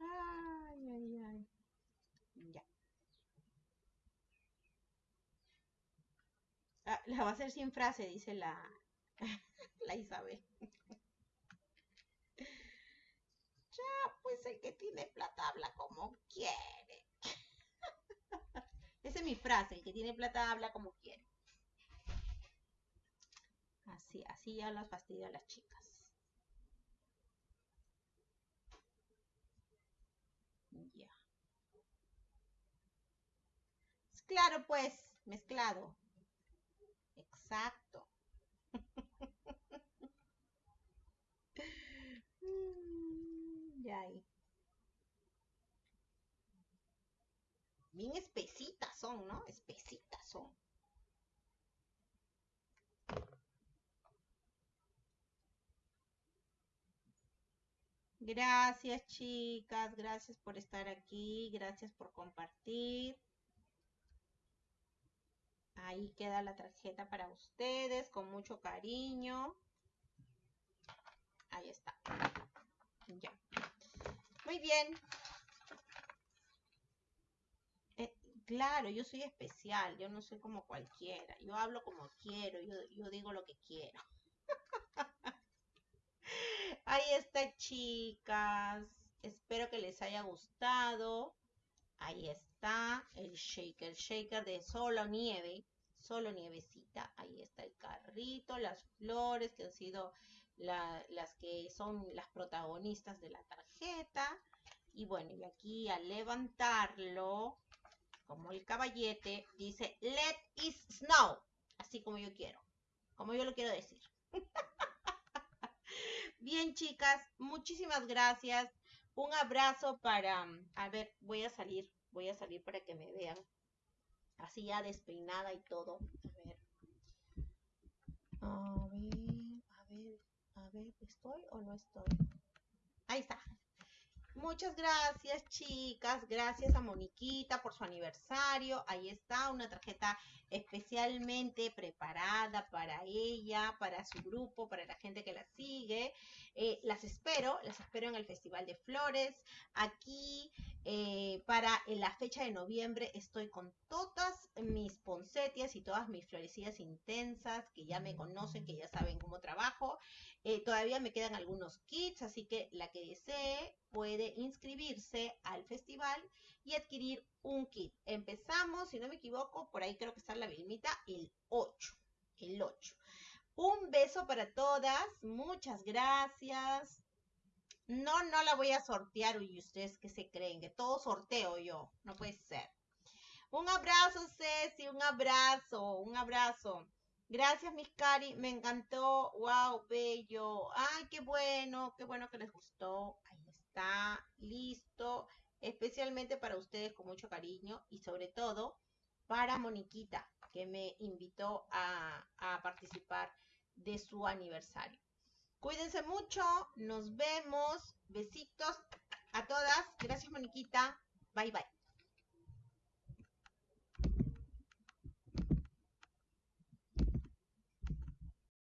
Ay, ay, ay. Ya. La va a hacer sin frase, dice la, la Isabel. Ya, pues el que tiene plata habla como quiere. Esa es mi frase, el que tiene plata habla como quiere. Así, así ya las fastidio a las chicas. Ya. Claro, pues, mezclado. Exacto. Ya ahí. Bien espesitas son, ¿no? Espesitas son. Gracias, chicas. Gracias por estar aquí. Gracias por compartir. Ahí queda la tarjeta para ustedes con mucho cariño. Ahí está. Ya. Muy bien. Eh, claro, yo soy especial. Yo no soy como cualquiera. Yo hablo como quiero. Yo, yo digo lo que quiero. Ahí está, chicas. Espero que les haya gustado. Ahí está el shaker, shaker de solo nieve, solo nievecita. Ahí está el carrito, las flores que han sido las que son las protagonistas de la tarjeta. Y bueno, y aquí al levantarlo, como el caballete, dice Let it snow. Así como yo quiero, como yo lo quiero decir. Bien, chicas, muchísimas gracias. Un abrazo para, a ver, voy a salir, voy a salir para que me vean. Así ya despeinada y todo. A ver. A ver, a ver, a ver, ¿estoy o no estoy? Ahí está. Muchas gracias, chicas. Gracias a Moniquita por su aniversario. Ahí está una tarjeta especialmente preparada para ella, para su grupo, para la gente que la sigue. Eh, las espero, las espero en el Festival de Flores. Aquí eh, para la fecha de noviembre estoy con todas mis poncetias y todas mis florecidas intensas que ya me conocen, que ya saben cómo trabajo. Eh, todavía me quedan algunos kits, así que la que desee puede inscribirse al festival y adquirir un kit. Empezamos, si no me equivoco, por ahí creo que está la Vilmita, el 8. El 8. Un beso para todas. Muchas gracias. No, no la voy a sortear. Y ustedes que se creen que todo sorteo yo. No puede ser. Un abrazo, Ceci. Un abrazo. Un abrazo. Gracias, Miss Cari. Me encantó. Wow, bello. Ay, qué bueno. Qué bueno que les gustó. Ahí está. Listo especialmente para ustedes con mucho cariño y sobre todo para Moniquita, que me invitó a, a participar de su aniversario. Cuídense mucho, nos vemos, besitos a todas, gracias Moniquita, bye bye.